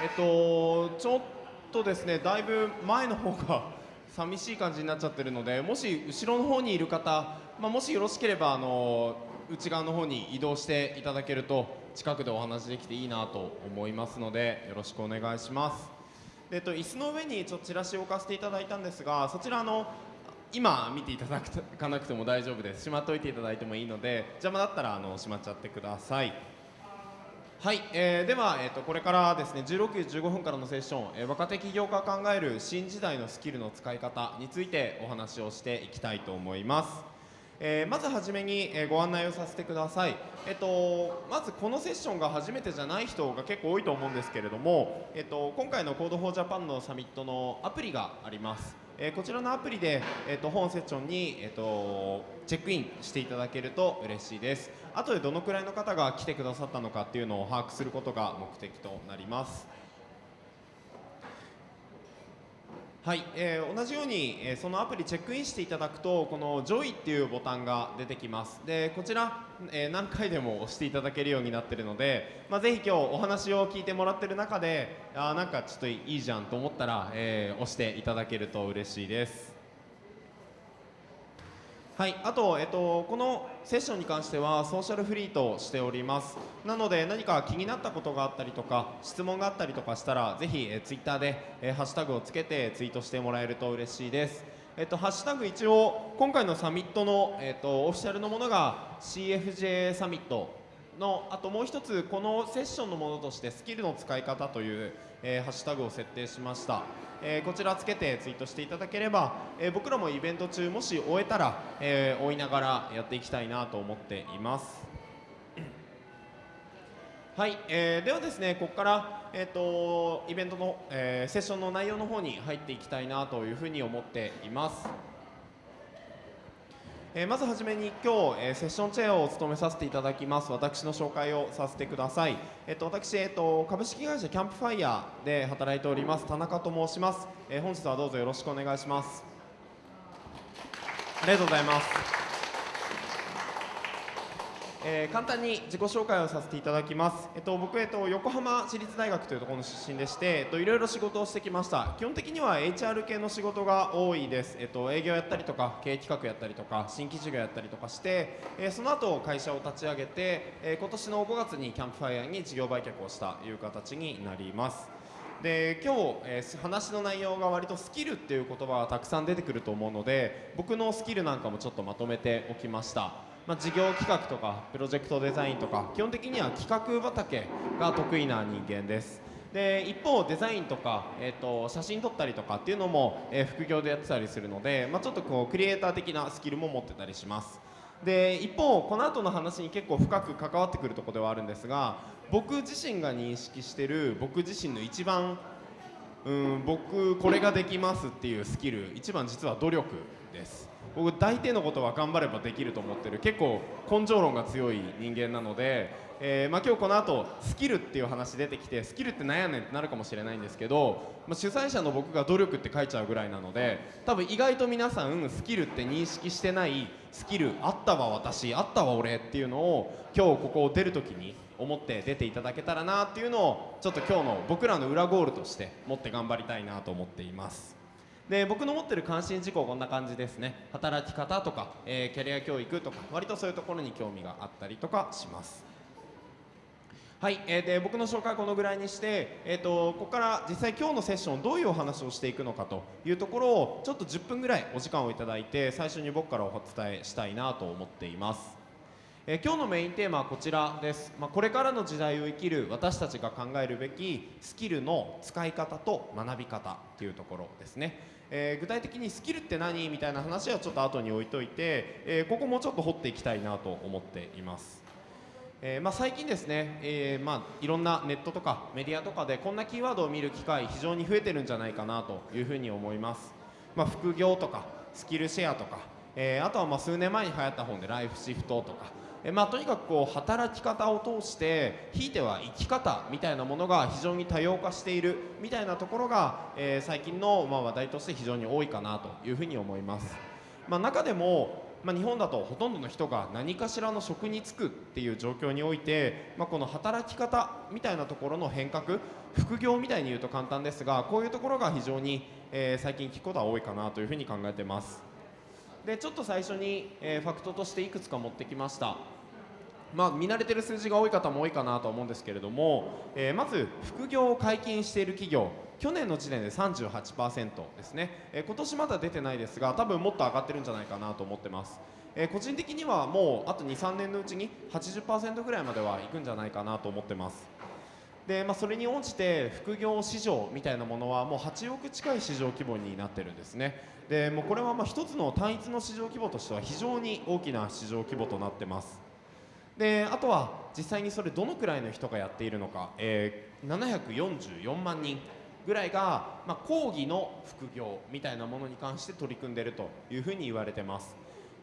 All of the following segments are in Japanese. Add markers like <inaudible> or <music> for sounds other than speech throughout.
えっとちょっとですねだいぶ前の方が寂しい感じになっちゃってるのでもし後ろの方にいる方、まあ、もしよろしければあの内側の方に移動していただけると近くでお話できていいなと思いますのでよろしくお願いします、えっと、椅子の上にちょっとチラシを置かせていただいたんですがそちらの今見ていただかなくても大丈夫です。しまっておいていただいてもいいので邪魔だったらあのしまっちゃってください。はい、えー、では、えーと、これからですね16時15分からのセッション、えー、若手起業家考える新時代のスキルの使い方についてお話をしていきたいと思います、えー、まずはじめに、えご案内をさせてください、えーと、まずこのセッションが初めてじゃない人が結構多いと思うんですけれども、えーと、今回の Code for Japan のサミットのアプリがあります。えー、こちらのアプリで、えーと、本セッションに、えーと、チェックインしていただけると嬉しいです。後でどのくらいの方が来てくださったのかっていうのを把握することが目的となります。はい、えー、同じように、えー、そのアプリチェックインしていただくとこの「ジョイっていうボタンが出てきます。でこちら、えー、何回でも押していただけるようになっているので、まあ、ぜひ今日お話を聞いてもらってる中であなんかちょっといいじゃんと思ったら、え押していただけると嬉しいです。はい、あと、えっと、このセッションに関してはソーシャルフリーとしております。なので何か気になったことがあったりとか質問があったりとかしたらぜひ、えツイッターで、えハッシュタグをつけてツイートしてもらえると嬉しいです。えっと、ハッシュタグ一応今回のサミットの、えっと、オフィシャルのものが CFJ サミットのあともう一つこのセッションのものとしてスキルの使い方という、えー、ハッシュタグを設定しました。えー、こちらつけてツイートしていただければ、えー、僕らもイベント中もし終えたら、えー、追いながらやっていきたいなと思っています。<coughs> はい、えー、ではですねここから、えーと、イベントの、えー、セッションの内容の方に入っていきたいなというふうに思っています。えー、まずはじめに今日、えー、セッションチェアを務めさせていただきます。私の紹介をさせてください、えっと、私、えっと、株式会社キャンプファイヤーで働いております。田中と申します、えー、本日はどうぞよろしくお願いします。ありがとうございます。えー、簡単に自己紹介をさせていただきます、えっと、僕、えっと、横浜市立大学というところの出身でして、えっと、いろいろ仕事をしてきました。基本的には HR 系の仕事が多いです、えっと、営業やったりとか経営企画やったりとか新規事業やったりとかして、えー、その後会社を立ち上げて、えー、今年の5月にキャンプファイヤーに事業売却をしたという形になります。で今日、えー、話の内容が割とスキルっていう言葉がたくさん出てくると思うので僕のスキルなんかもちょっとまとめておきました。まあ、事業企画とかプロジェクトデザインとか基本的には企画畑が得意な人間です。で一方デザインとか、えーと、写真撮ったりとかっていうのも、えー、副業でやってたりするので、まあ、ちょっとこうクリエイター的なスキルも持ってたりします。で一方この後の話に結構深く関わってくるとこではあるんですが僕自身が認識してる僕自身の一番うん僕これができますっていうスキル一番実は努力です。僕大抵のことは頑張ればできると思ってる結構根性論が強い人間なので、えー、まあ、今日この後スキルっていう話出てきてスキルって何やねんってなるかもしれないんですけど、まあ、主催者の僕が努力って書いちゃうぐらいなので多分意外と皆さんスキルって認識してないスキルあったわ私あったわ俺っていうのを今日ここを出る時に思って出ていただけたらなっていうのをちょっと今日の僕らの裏ゴールとして持って頑張りたいなと思っています。で僕の持ってる関心事項こんな感じですね。働き方とか、えー、キャリア教育とか割とそういうところに興味があったりとかします。はい、えー、で僕の紹介はこのぐらいにして、えーと、ここから実際今日のセッションどういうお話をしていくのかというところをちょっと10分ぐらいお時間をいただいて最初に僕からお伝えしたいなと思っています。えー、今日のメインテーマはこちらです、まあ、これからの時代を生きる私たちが考えるべきスキルの使い方と学び方というところですね。えー、具体的にスキルって何？みたいな話はちょっと後に置いといて、えー、ここもちょっと掘っていきたいなと思っています。えーまあ、最近ですね、えーまあ、いろんなネットとかメディアとかでこんなキーワードを見る機会非常に増えてるんじゃないかなというふうに思います、まあ、副業とかスキルシェアとか、えー、あとはまあ数年前に流行った本でライフシフトとかえまあ、とにかくこう働き方を通してひいては生き方みたいなものが非常に多様化しているみたいなところが、えー、最近のまあ話題として非常に多いかなというふうに思います、まあ、中でもまあ、日本だとほとんどの人が何かしらの職に就くっていう状況において、まあ、この働き方みたいなところの変革副業みたいに言うと簡単ですがこういうところが非常に、えー、最近聞くことは多いかなというふうに考えてます。でちょっと最初に、えー、ファクトとしていくつか持ってきました。まあ、見慣れてる数字が多い方も多いかなと思うんですけれども、えー、まず副業を解禁している企業去年の時点で38%ですね、えー、今年まだ出てないですが多分もっと上がってるんじゃないかなと思ってます、えー、個人的にはもうあと23年のうちに80%ぐらいまではいくんじゃないかなと思ってます。で、まあ、それに応じて副業市場みたいなものはもう8億近い市場規模になってるんですね。でもうこれはまあ一つの単一の市場規模としては非常に大きな市場規模となってます。であとは実際にそれどのくらいの人がやっているのか、えー、744万人ぐらいが、まあ、講義の副業みたいなものに関して取り組んでいるというふうに言われてます、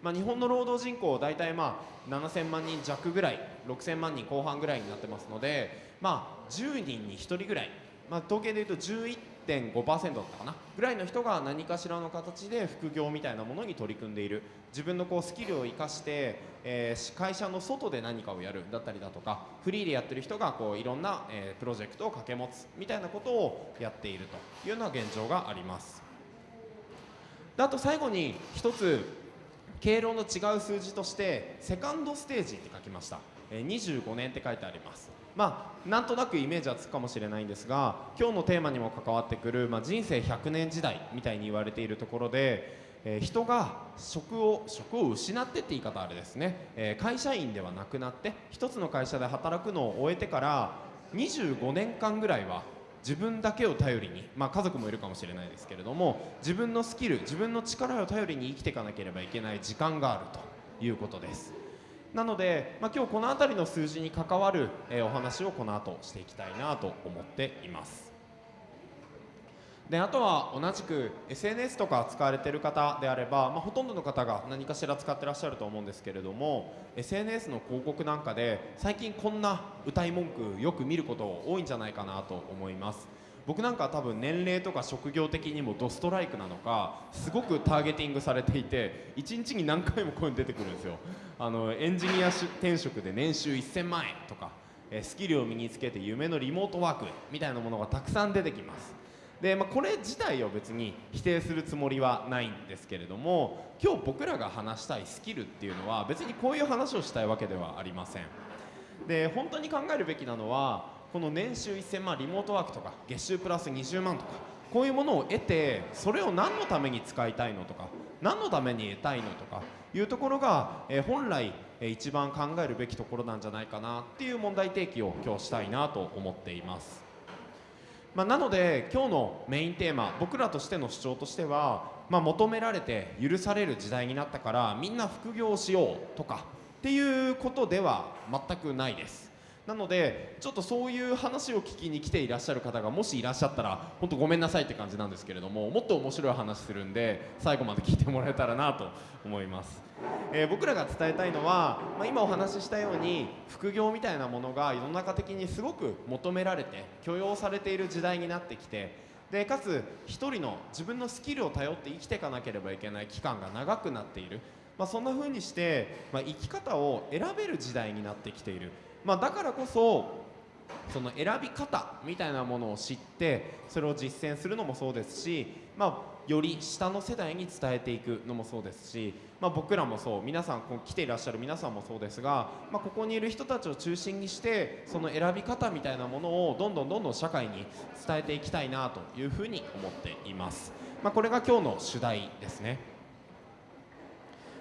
まあ、日本の労働人口大体まあ7000万人弱ぐらい6000万人後半ぐらいになってますので、まあ、10人に1人ぐらい、まあ、統計でいうと11 1.5%だったかなぐらいの人が何かしらの形で副業みたいなものに取り組んでいる自分のこうスキルを生かして、えー、会社の外で何かをやるだったりだとかフリーでやってる人がこういろんな、えー、プロジェクトを掛け持つみたいなことをやっているというような現状があります。であと最後に一つ経路の違う数字としてセカンドステージって書きました、え、25年って書いてあります。まあ、なんとなくイメージはつくかもしれないんですが今日のテーマにも関わってくる、まあ、人生100年時代みたいに言われているところで、えー、人が職を職を失ってって言い方あれですね、えー、会社員ではなくなって一つの会社で働くのを終えてから25年間ぐらいは自分だけを頼りに、まあ、家族もいるかもしれないですけれども自分のスキル自分の力を頼りに生きていかなければいけない時間があるということです。なので、まあ、今日この辺りの数字に関わる、えー、お話をこの後していきたいなと思っています。であとは同じく SNS とか使われている方であれば、まあ、ほとんどの方が何かしら使ってらっしゃると思うんですけれども SNS の広告なんかで最近こんな歌い文句よく見ること多いんじゃないかなと思います。僕なんか多分年齢とか職業的にもドストライクなのかすごくターゲティングされていて1日に何回もこういうの出てくるんですよ。あのエンジニア転職で年収1000万円とかスキルを身につけて夢のリモートワークみたいなものがたくさん出てきます。で、まあ、これ自体を別に否定するつもりはないんですけれども今日僕らが話したいスキルっていうのは別にこういう話をしたいわけではありません。で本当に考えるべきなのはこの年収1000万リモートワークとか月収プラス20万とかこういうものを得てそれを何のために使いたいのとか何のために得たいのとかいうところが、えー、本来、えー、一番考えるべきところなんじゃないかなっていう問題提起を今日したいなと思っています。まあ、なので今日のメインテーマ僕らとしての主張としては、まあ、求められて許される時代になったからみんな副業をしようとかっていうことでは全くないです。なのでちょっとそういう話を聞きに来ていらっしゃる方がもしいらっしゃったら本当ごめんなさいって感じなんですけれどももっと面白い話するんで最後まで聞いてもらえたらなと思います、えー、僕らが伝えたいのは、まあ、今お話ししたように副業みたいなものが世の中的にすごく求められて許容されている時代になってきてでかつ1人の自分のスキルを頼って生きていかなければいけない期間が長くなっている、まあ、そんな風にして、まあ、生き方を選べる時代になってきている。まあ、だからこそその選び方みたいなものを知ってそれを実践するのもそうですし、まあ、より下の世代に伝えていくのもそうですし、まあ、僕らもそう皆さんこう来ていらっしゃる皆さんもそうですが、まあ、ここにいる人たちを中心にしてその選び方みたいなものをどんどんどんどん社会に伝えていきたいなというふうに思っています。ま、これが今日の主題ですね。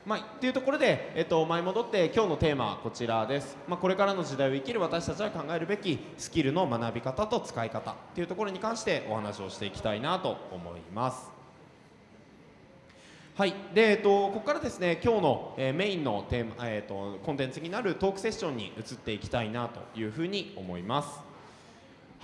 まあ、っていうところで、えっと、前戻って今日のテーマはこちらです、まあ、これからの時代を生きる私たちが考えるべきスキルの学び方と使い方っていうところに関してお話をしていきたいなと思います。はい。でえっと、ここからですね今日の、えー、メインのテーマ、えっと、コンテンツになるトークセッションに移っていきたいなというふうに思います。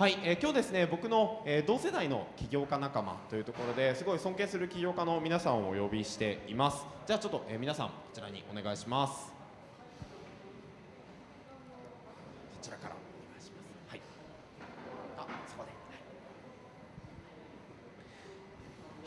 はい、えー、今日ですね僕の、えー、同世代の起業家仲間というところですごい尊敬する起業家の皆さんをお呼びしています。じゃあちょっと、えー、皆さんこちらにお願いしますこちらからお願いします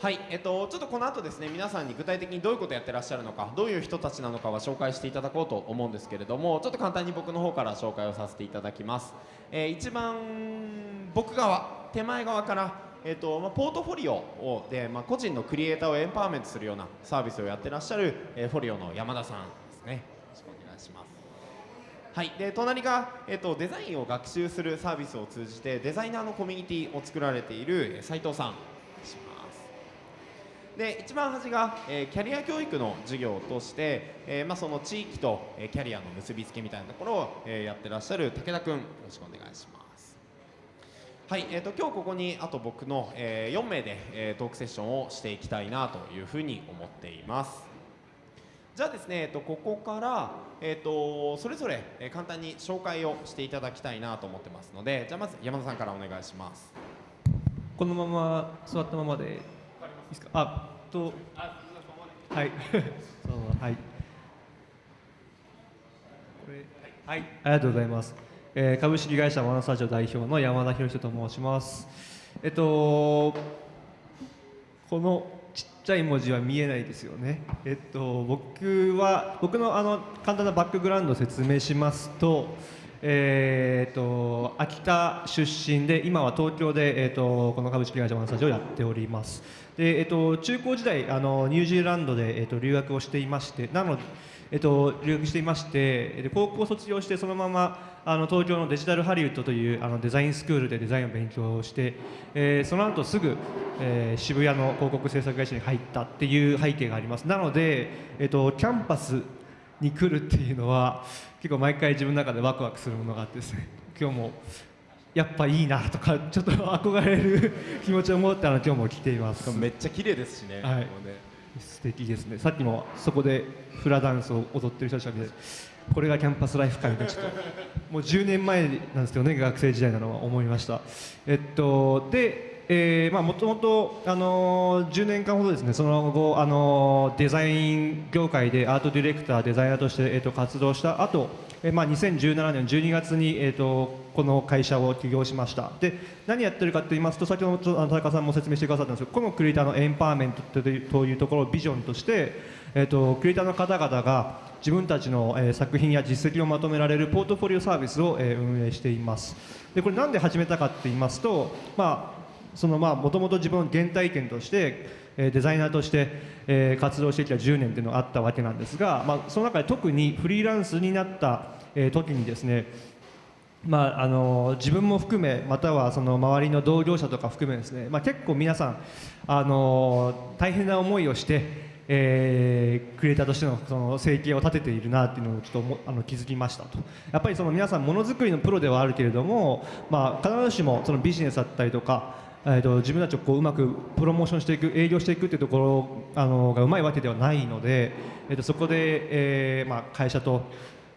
はい、えっと、ちょっとこの後ですね皆さんに具体的にどういうことやってらっしゃるのかどういう人たちなのかは紹介していただこうと思うんですけれどもちょっと簡単に僕の方から紹介をさせていただきます、えー一番僕側手前側から、えっとまあ、ポートフォリオをで、まあ、個人のクリエイターをエンパワーメントするようなサービスをやってらっしゃる、えーフォリオの山田さんですね。よろしくお願いします。はい、で隣が、えっとデザインを学習するサービスを通じてデザイナーのコミュニティを作られているえ斉藤さん。で一番端が、えーキャリア教育の授業として、えーまあ、その地域と、えーキャリアの結びつけみたいなところを、えーやってらっしゃる武田君よろしくお願いします。はい、えー、と今日ここにあと僕の、え4名で、えートークセッションをしていきたいなというふうに思っています。じゃあですね、えっと、ここから、えっと、それぞれ、えー簡単に紹介をしていただきたいなと思ってますのでじゃあまず山田さんからお願いします。このまま座ったままでいいですか？あとはい。そうはい。これはい。ありがとうございます、えー株式会社マナスタジオ代表の山田博人と申します。えっとこのちっちゃい文字は見えないですよね。えっと僕は僕のあの簡単なバックグラウンドを説明しますと、えーっと秋田出身で今は東京でえっとこの株式会社マナスタジオをやっております。でえっと中高時代あのニュージーランドでえっと留学をしていまして、なのでえっと、留学していましてで高校卒業してそのままあの東京のデジタルハリウッドというあのデザインスクールでデザインを勉強して、えーその後すぐ、えー渋谷の広告制作会社に入ったっていう背景があります。なので、えっと、キャンパスに来るっていうのは結構毎回自分の中でワクワクするものがあってですね今日もやっぱいいなとかちょっと憧れる気持ちを持ってあの今日も来ています。めっちゃ綺麗ですしね。はい。ね。素敵ですね。さっきもそこでフラダンスを踊ってる人たちが見てこれがキャンパスライフかみたいなちょっともう10年前なんですけどね学生時代なのは思いました。えっとでえーまあ、もともと、あのー10年間ほどですねその後、あのーデザイン業界でアートディレクターデザイナーとして、えっと活動した後、えーまあ2017年12月に、えっとこの会社を起業しました。で何やってるかと言いますと先ほど田中さんも説明してくださったんですけどこのクリエイターのエンパワーメントというというところをビジョンとして、えっとクリエイターの方々が自分たちの、えー作品や実績をまとめられるポートフォリオサービスを、えー運営しています。でこれなんで始めたかって言いますとまあそのまあもともと自分の原体験としてデザイナーとして、活動してきた10年っていうのがあったわけなんですが、まあ、その中で特にフリーランスになった、時にですねまあ、あの自分も含めまたはその周りの同業者とか含めですね、まあ、結構皆さんあの大変な思いをして、えークリエイターとしてのその生計を立てているなっていうのをちょっとあの気づきましたと。やっぱりその皆さんものづくりのプロではあるけれども、まあ、必ずしもそのビジネスだったりとかえー、と自分たちをこううまくプロモーションしていく営業していくっていうところあのがうまいわけではないので、えー、とそこで、えーまあ、会社と、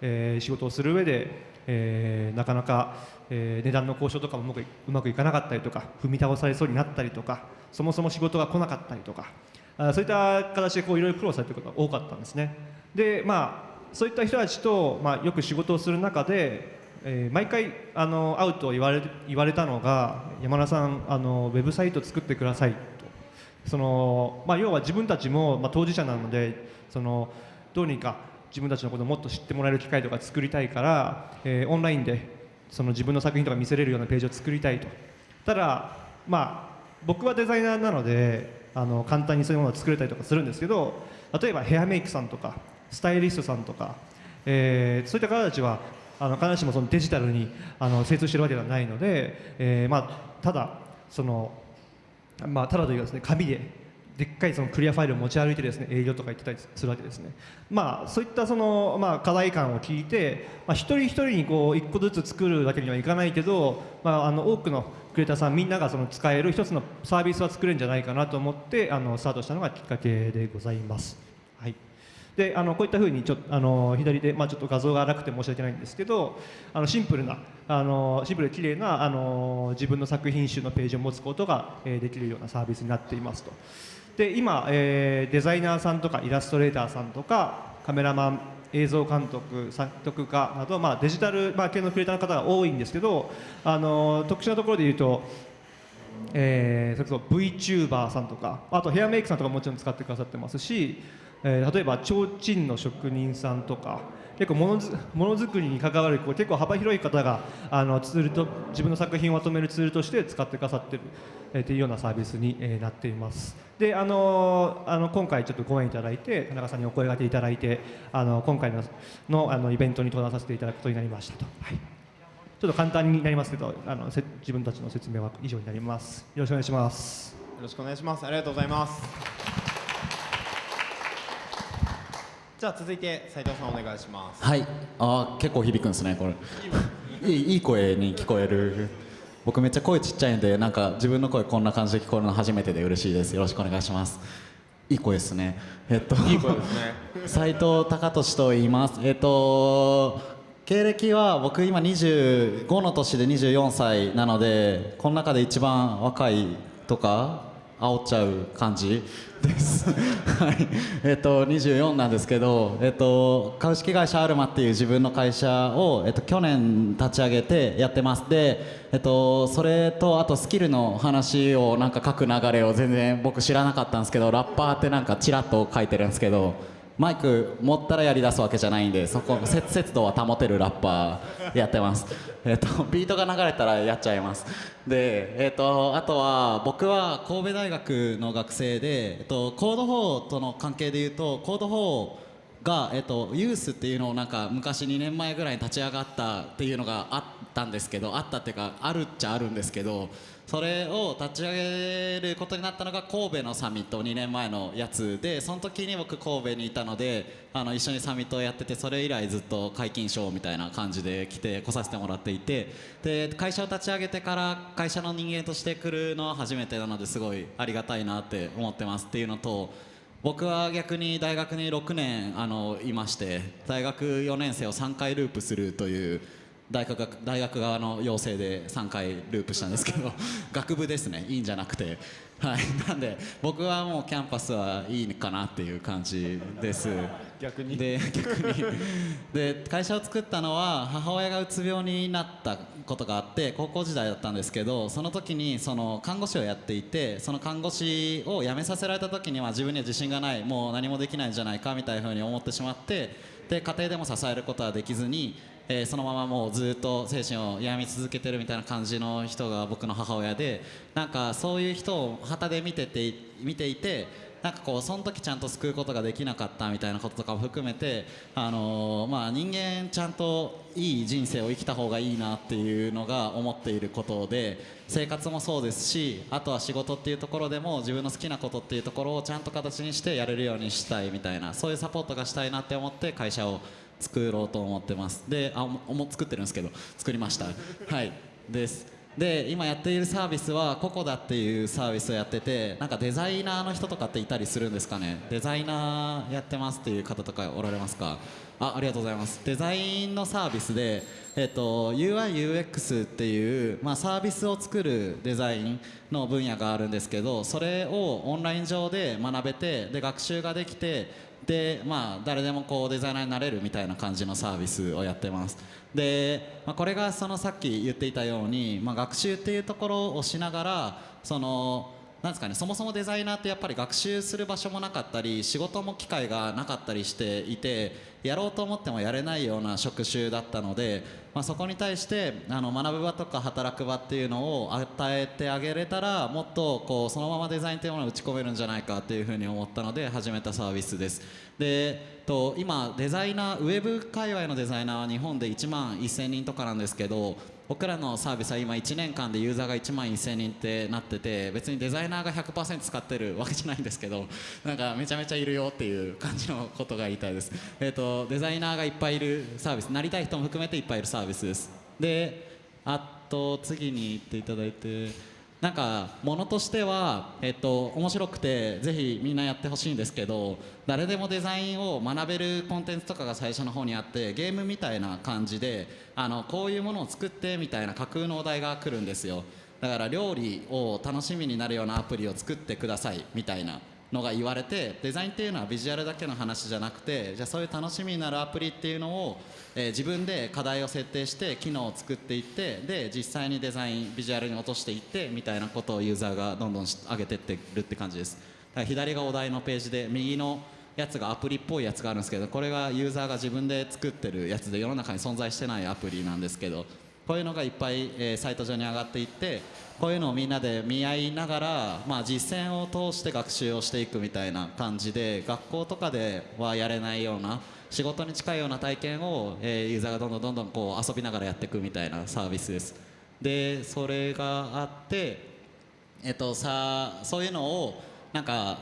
えー仕事をする上で、えーなかなか、えー値段の交渉とかもうまくいかなかったりとか踏み倒されそうになったりとかそもそも仕事が来なかったりとかあそういった形でこういろいろ苦労されてる方が多かったんですね。でまあそういった人たちと、まあ、よく仕事をする中でえー毎回あの会うと言われ言われたのが山田さんあのウェブサイト作ってくださいと。その、まあ、要は自分たちも、まあ、当事者なのでそのどうにか自分たちのことをもっと知ってもらえる機会とか作りたいから、えーオンラインでその自分の作品とか見せれるようなページを作りたいと。ただ、まあ、僕はデザイナーなのであの簡単にそういうものを作れたりとかするんですけど例えばヘアメイクさんとかスタイリストさんとか、えーそういった方たちはあの必ずしもそのデジタルにあの精通しているわけではないので、えーまあ、ただその、まあ、ただというかですね紙ででっかいそのクリアファイルを持ち歩いてですね営業とか行ってたりするわけですね。まあそういったそのまあ課題感を聞いて、まあ一人一人にこう一個ずつ作るわけにはいかないけど、まああの多くのクリエイターさんみんながその使える一つのサービスは作れるんじゃないかなと思ってあのスタートしたのがきっかけでございます。であのこういったふうにちょあの左で、まあ、ちょっと画像が荒くて申し訳ないんですけどあのシンプルなあのシンプルで綺麗なあの自分の作品集のページを持つことが、えーできるようなサービスになっていますと。で今、えーデザイナーさんとかイラストレーターさんとかカメラマン映像監督作曲家など、まあ、デジタル、まあ、系のクリエイターの方が多いんですけどあの特殊なところで言うとえーそれこそ VTuber さんとかあとヘアメイクさんとかもちろん使ってくださってますし、えー例えば提灯の職人さんとか結構ものづものづくりに関わるこう結構幅広い方があのツールと自分の作品をまとめるツールとして使ってくださってる、えーというようなサービスに、えーなっています。であのあの今回ちょっとご縁いただいて田中さんにお声掛けいただいてあの今回ののあのイベントに登壇させていただくことになりましたと、はい、ちょっと簡単になりますけどあのせ自分たちの説明は以上になります。よろしくお願いします。よろしくお願いします。ありがとうございます。じゃあ続いて斉藤さんお願いします。はい。あー結構響くんですねこれ。いいいい声に聞こえる。僕めっちゃ声ちっちゃいんでなんか自分の声こんな感じで聞こえるの初めてで嬉しいです。よろしくお願いします。いい声ですね。えっといい声ですね。<laughs> 斉藤隆俊と言います。えっと経歴は僕今25の年で24歳なのでこの中で一番若いとか煽っちゃう感じ。です。はい。えっと24なんですけどえっと株式会社アルマっていう自分の会社をえっと去年立ち上げてやってます。でえっとそれとあとスキルの話をなんか書く流れを全然僕知らなかったんですけどラッパーってなんかちらっと書いてるんですけどマイク持ったらやり出すわけじゃないんでそこ節節度は保てるラッパーやってます。えっとビートが流れたらやっちゃいます。でえっとあとは僕は神戸大学の学生で、えっと、コード4との関係でいうとコード4が、えっと、ユースっていうのをなんか昔2年前ぐらいに立ち上がったっていうのがあったんですけどあったっていうかあるっちゃあるんですけどそれを立ち上げることになったのが神戸のサミット2年前のやつでその時に僕神戸にいたのであの一緒にサミットをやっててそれ以来ずっと解禁賞みたいな感じで来て来させてもらっていてで会社を立ち上げてから会社の人間として来るのは初めてなのですごいありがたいなって思ってます。っていうのと僕は逆に大学に6年あのいまして大学4年生を3回ループするという大学が大学側の要請で3回ループしたんですけど <laughs> 学部ですね。いいんじゃなくて。はい。なんで僕はもうキャンパスはいいかなっていう感じです。逆に？で逆に。で会社を作ったのは母親がうつ病になったことがあって高校時代だったんですけどその時にその看護師をやっていてその看護師を辞めさせられた時には自分には自信がないもう何もできないんじゃないかみたいなふうに思ってしまってで家庭でも支えることはできずに、えーそのままもうずっと精神を病み続けてるみたいな感じの人が僕の母親でなんかそういう人を旗で見てて見ていてなんかこうその時ちゃんと救うことができなかったみたいなこととかも含めて、あのーまあ、人間ちゃんといい人生を生きた方がいいなっていうのが思っていることで生活もそうですしあとは仕事っていうところでも自分の好きなことっていうところをちゃんと形にしてやれるようにしたいみたいなそういうサポートがしたいなって思って会社を作ろうと思ってます。であもも作ってるんですけど作りました。はい。です。で今やっているサービスはココダっていうサービスをやっててなんかデザイナーの人とかっていたりするんですかね。デザイナーやってますっていう方とかおられますか？あありがとうございます。デザインのサービスで、えっと、UIUX っていう、まあ、サービスを作るデザインの分野があるんですけどそれをオンライン上で学べてで学習ができてでまあ誰でもこうデザイナーになれるみたいな感じのサービスをやってます。で、まあ、これがそのさっき言っていたように、まあ、学習っていうところをしながらそのなんですかねそもそもデザイナーってやっぱり学習する場所もなかったり仕事も機会がなかったりしていてやろうと思ってもやれないような職種だったので、まあ、そこに対してあの学ぶ場とか働く場っていうのを与えてあげれたらもっとこうそのままデザインというものを打ち込めるんじゃないかっていうふうに思ったので始めたサービスです。でと今デザイナーウェブ界隈のデザイナーは日本で1万1000人とかなんですけど僕らのサービスは今1年間でユーザーが1万1000人ってなってて別にデザイナーが100%使ってるわけじゃないんですけどなんかめちゃめちゃいるよっていう感じのことが言いたいです、えー、とデザイナーがいっぱいいるサービスなりたい人も含めていっぱいいるサービスです。であと次に行っていただいてなんかものとしては、えっと、面白くてぜひみんなやってほしいんですけど誰でもデザインを学べるコンテンツとかが最初の方にあってゲームみたいな感じであのこういうものを作ってみたいな架空のお題が来るんですよ。だから料理を楽しみになるようなアプリを作ってくださいみたいな。のが言われてデザインっていうのはビジュアルだけの話じゃなくてじゃあそういう楽しみになるアプリっていうのを、えー自分で課題を設定して機能を作っていってで実際にデザインビジュアルに落としていってみたいなことをユーザーがどんどん上げてってるって感じです。左がお題のページで右のやつがアプリっぽいやつがあるんですけどこれがユーザーが自分で作ってるやつで世の中に存在してないアプリなんですけどこういうのがいっぱい、えーサイト上に上がっていってこういうのをみんなで見合いながら、まあ、実践を通して学習をしていくみたいな感じで学校とかではやれないような仕事に近いような体験を、えーユーザーがどんどんどんどんこう遊びながらやっていくみたいなサービスです。でそれがあってえっとさそういうのをなんか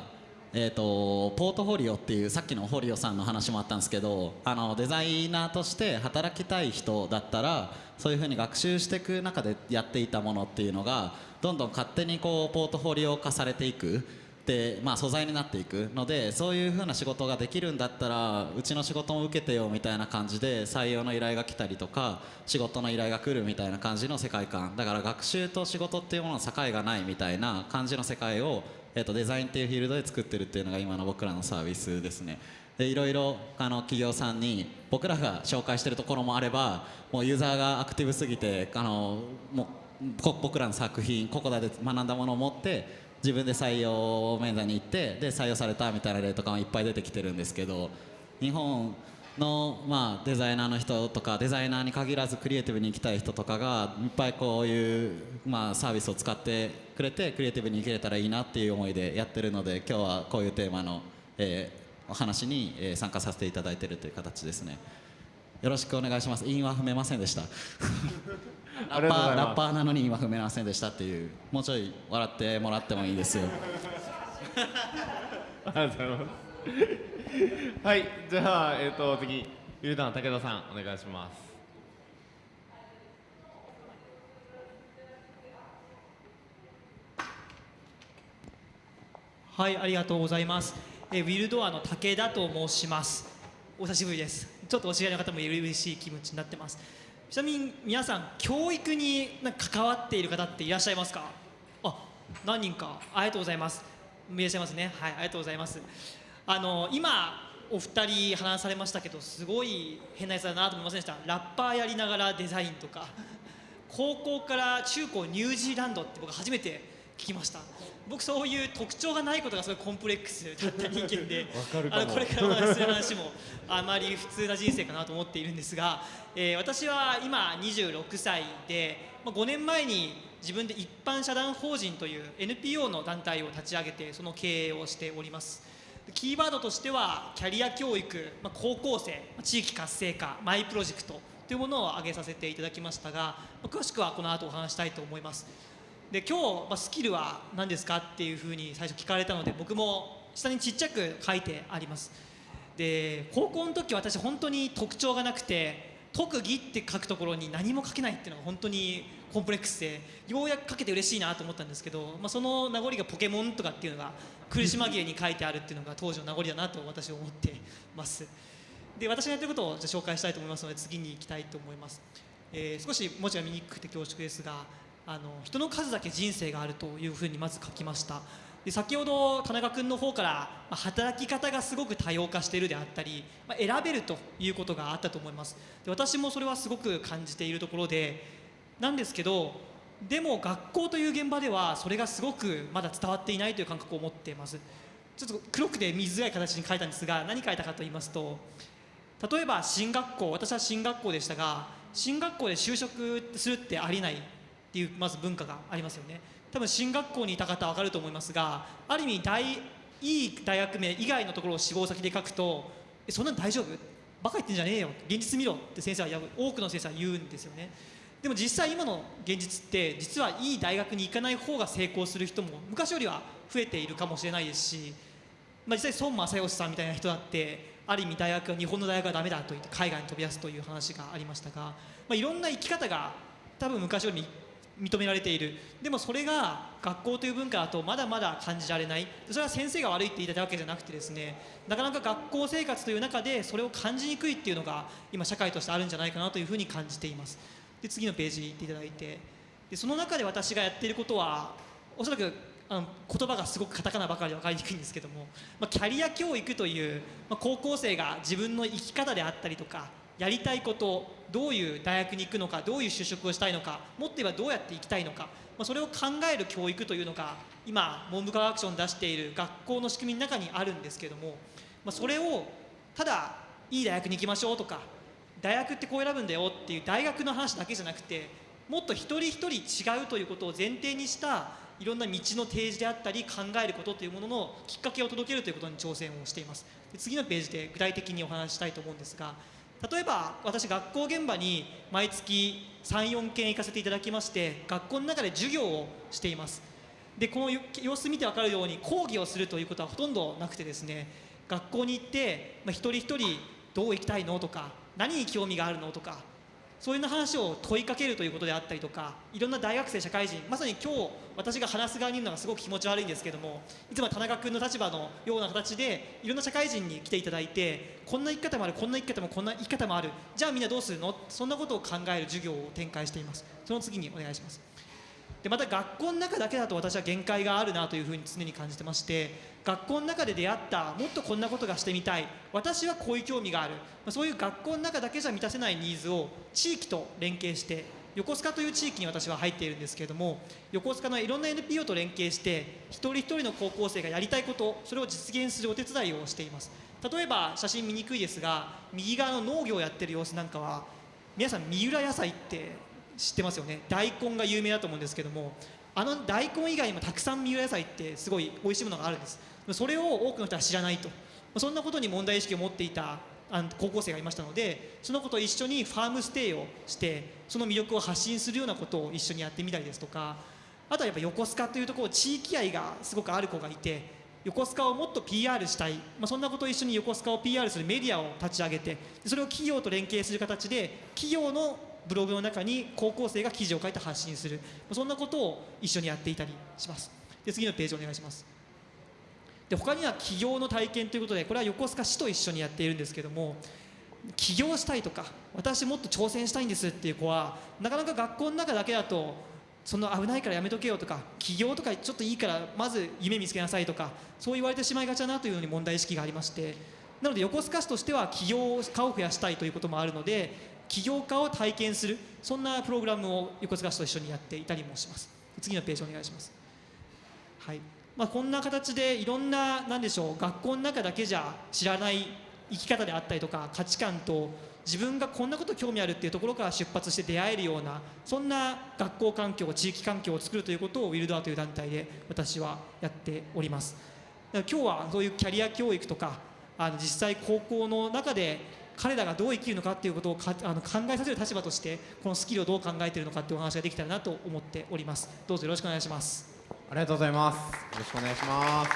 えー、とポートフォリオっていうさっきのホリオさんの話もあったんですけどあのデザイナーとして働きたい人だったらそういうふうに学習していく中でやっていたものっていうのがどんどん勝手にこうポートフォリオ化されていく。で、まあ、素材になっていく。のでそういうふうな仕事ができるんだったらうちの仕事も受けてよみたいな感じで採用の依頼が来たりとか仕事の依頼が来るみたいな感じの世界観。だから学習と仕事っていうものの境がないみたいな感じの世界をえー、とデザインっていうフィールドで作ってるっていうのが今の僕らのサービスですね。でいろいろあの企業さんに僕らが紹介してるところもあればもうユーザーがアクティブすぎてあのもう僕らの作品ここだで学んだものを持って自分で採用面談に行ってで採用されたみたいな例とかもいっぱい出てきてるんですけど日本の、まあ、デザイナーの人とかデザイナーに限らずクリエイティブに行きたい人とかがいっぱいこういう、まあ、サービスを使ってくれてクリエイティブに行けれたらいいなっていう思いでやってるので今日はこういうテーマの、えーお話に、えー参加させていただいてるという形ですね。よろしくお願いします。韻は踏めませんでした。ラッパーラッパーなのに韻は踏めませんでしたっていうもうちょい笑ってもらってもいいですよ。ありがとうございます。はい、じゃあ、えっ、と、次、ゆうたん武田さん、お願いします。はい、ありがとうございます。えウィルドアの武田と申します。お久しぶりです。ちょっとお知り合いの方もいる嬉しい気持ちになってます。ちなみに皆さん教育にな関わっている方っていらっしゃいますか？あ、何人か。ありがとうございます。いらっしゃいますね。はい、ありがとうございます。あの今お二人話されましたけど、すごい変なやつだなと思いませんでした？ラッパーやりながらデザインとか。高校から中高ニュージーランドって僕初めて聞きました僕そういう特徴がないことがすごいコンプレックスだった人間であのこれからお話しする話もあまり普通な人生かなと思っているんですが、えー私は今26歳で、まあ、5年前に自分で一般社団法人という NPO の団体を立ち上げてその経営をしておりますキーワードとしてはキャリア教育、まあ、高校生地域活性化マイプロジェクトというものを挙げさせていただきましたが、まあ詳しくはこの後お話したいと思います。で今日、まあ、スキルは何ですかっていうふうに最初聞かれたので僕も下にちっちゃく書いてあります。で高校の時私本当に特徴がなくて特技って書くところに何も書けないっていうのが本当にコンプレックスでようやく書けて嬉しいなと思ったんですけど、まあ、その名残がポケモンとかっていうのが苦し紛れに書いてあるっていうのが当時の名残だなと私は思ってます。で私がやってることをじゃ紹介したいと思いますので次に行きたいと思います、えー少し文字が見にくくて恐縮ですがあの人の数だけ人生があるというふうにまず書きました。で先ほど田中君の方から、まあ働き方がすごく多様化しているであったり、まあ選べるということがあったと思います。で私もそれはすごく感じているところでなんですけどでも学校という現場ではそれがすごくまだ伝わっていないという感覚を持っています。ちょっと黒くて見づらい形に書いたんですが何書いたかと言いますと例えば進学校私は進学校でしたが進学校で就職するってありえないっていうまず文化がありますよね。多分進学校にいた方は分かると思いますがある意味大いい大学名以外のところを志望先で書くとえそんなの大丈夫？バカ言ってんじゃねえよ。現実見ろって先生は多くの先生は言うんですよね。でも実際今の現実って実はいい大学に行かない方が成功する人も昔よりは増えているかもしれないですしまあ、実際孫正義さんみたいな人だってある意味大学は日本の大学はダメだと言って海外に飛び出すという話がありましたが、まあ、いろんな生き方が多分昔より認められている。でもそれが学校という文化だとまだまだ感じられない。それは先生が悪いって言いたいわけじゃなくてですねなかなか学校生活という中でそれを感じにくいっていうのが今社会としてあるんじゃないかなというふうに感じています。で次のページ行っていただいてでその中で私がやっていることはおそらくあの言葉がすごくカタカナばかりで分かりにくいんですけども、まあ、キャリア教育という、まあ、高校生が自分の生き方であったりとかやりたいことどういう大学に行くのかどういう就職をしたいのかもっと言えばどうやって生きたいのか、まあ、それを考える教育というのが今文部科学省に出している学校の仕組みの中にあるんですけども、まあ、それをただいい大学に行きましょうとか大学ってこう選ぶんだよっていう大学の話だけじゃなくてもっと一人一人違うということを前提にしたいろんな道の提示であったり考えることというもののきっかけを届けるということに挑戦をしています。で次のページで具体的にお話したいと思うんですが例えば私学校現場に毎月34件行かせていただきまして学校の中で授業をしています。でこの様子見て分かるように講義をするということはほとんどなくてですね学校に行って、まあ、一人一人どう行きたいのとか何に興味があるのとかそういう話を問いかけるということであったりとかいろんな大学生社会人まさに今日私が話す側にいるのがすごく気持ち悪いんですけどもいつも田中君の立場のような形でいろんな社会人に来ていただいてこんな生き方もあるこんな生き方もこんな生き方もあるじゃあみんなどうするの？そんなことを考える授業を展開しています。その次にお願いします。でまた学校の中だけだと私は限界があるなというふうに常に感じてまして学校の中で出会ったもっとこんなことがしてみたい私はこういう興味がある。そういう学校の中だけじゃ満たせないニーズを地域と連携して横須賀という地域に私は入っているんですけれども横須賀のいろんな NPO と連携して一人一人の高校生がやりたいことそれを実現するお手伝いをしています。例えば写真見にくいですが右側の農業をやってる様子なんかは皆さん三浦野菜って知ってますよね。大根が有名だと思うんですけどもあの大根以外にもたくさん三浦野菜ってすごい美味しいものがあるんです。それを多くの人は知らないと。そんなことに問題意識を持っていたあの高校生がいましたのでその子と一緒にファームステイをしてその魅力を発信するようなことを一緒にやってみたりですとかあとはやっぱ横須賀というところ地域愛がすごくある子がいて横須賀をもっと PR したい、まあ、そんなことを一緒に横須賀を PR するメディアを立ち上げてそれを企業と連携する形で企業のブログの中に高校生が記事を書いて発信する。そんなことを一緒にやっていたりします。で次のページお願いします。で他には起業の体験ということでこれは横須賀市と一緒にやっているんですけども起業したいとか私もっと挑戦したいんですっていう子はなかなか学校の中だけだとその危ないからやめとけよとか起業とかちょっといいからまず夢見つけなさいとかそう言われてしまいがちだなというように問題意識がありましてなので横須賀市としては起業家を増やしたいということもあるので起業家を体験するそんなプログラムを横須賀市と一緒にやっていたりもします。次のページお願いします。はい。まあ、こんな形でいろんな何でしょう学校の中だけじゃ知らない生き方であったりとか価値観と自分がこんなこと興味あるっていうところから出発して出会えるようなそんな学校環境地域環境を作るということをウィルドアという団体で私はやっております。今日はそういうキャリア教育とかあの実際高校の中で彼らがどう生きるのかっていうことをかあの考えさせる立場としてこのスキルをどう考えているのかっていうお話ができたらなと思っておりますどうぞよろしくお願いしますありがとうございます。よろしくお願いします。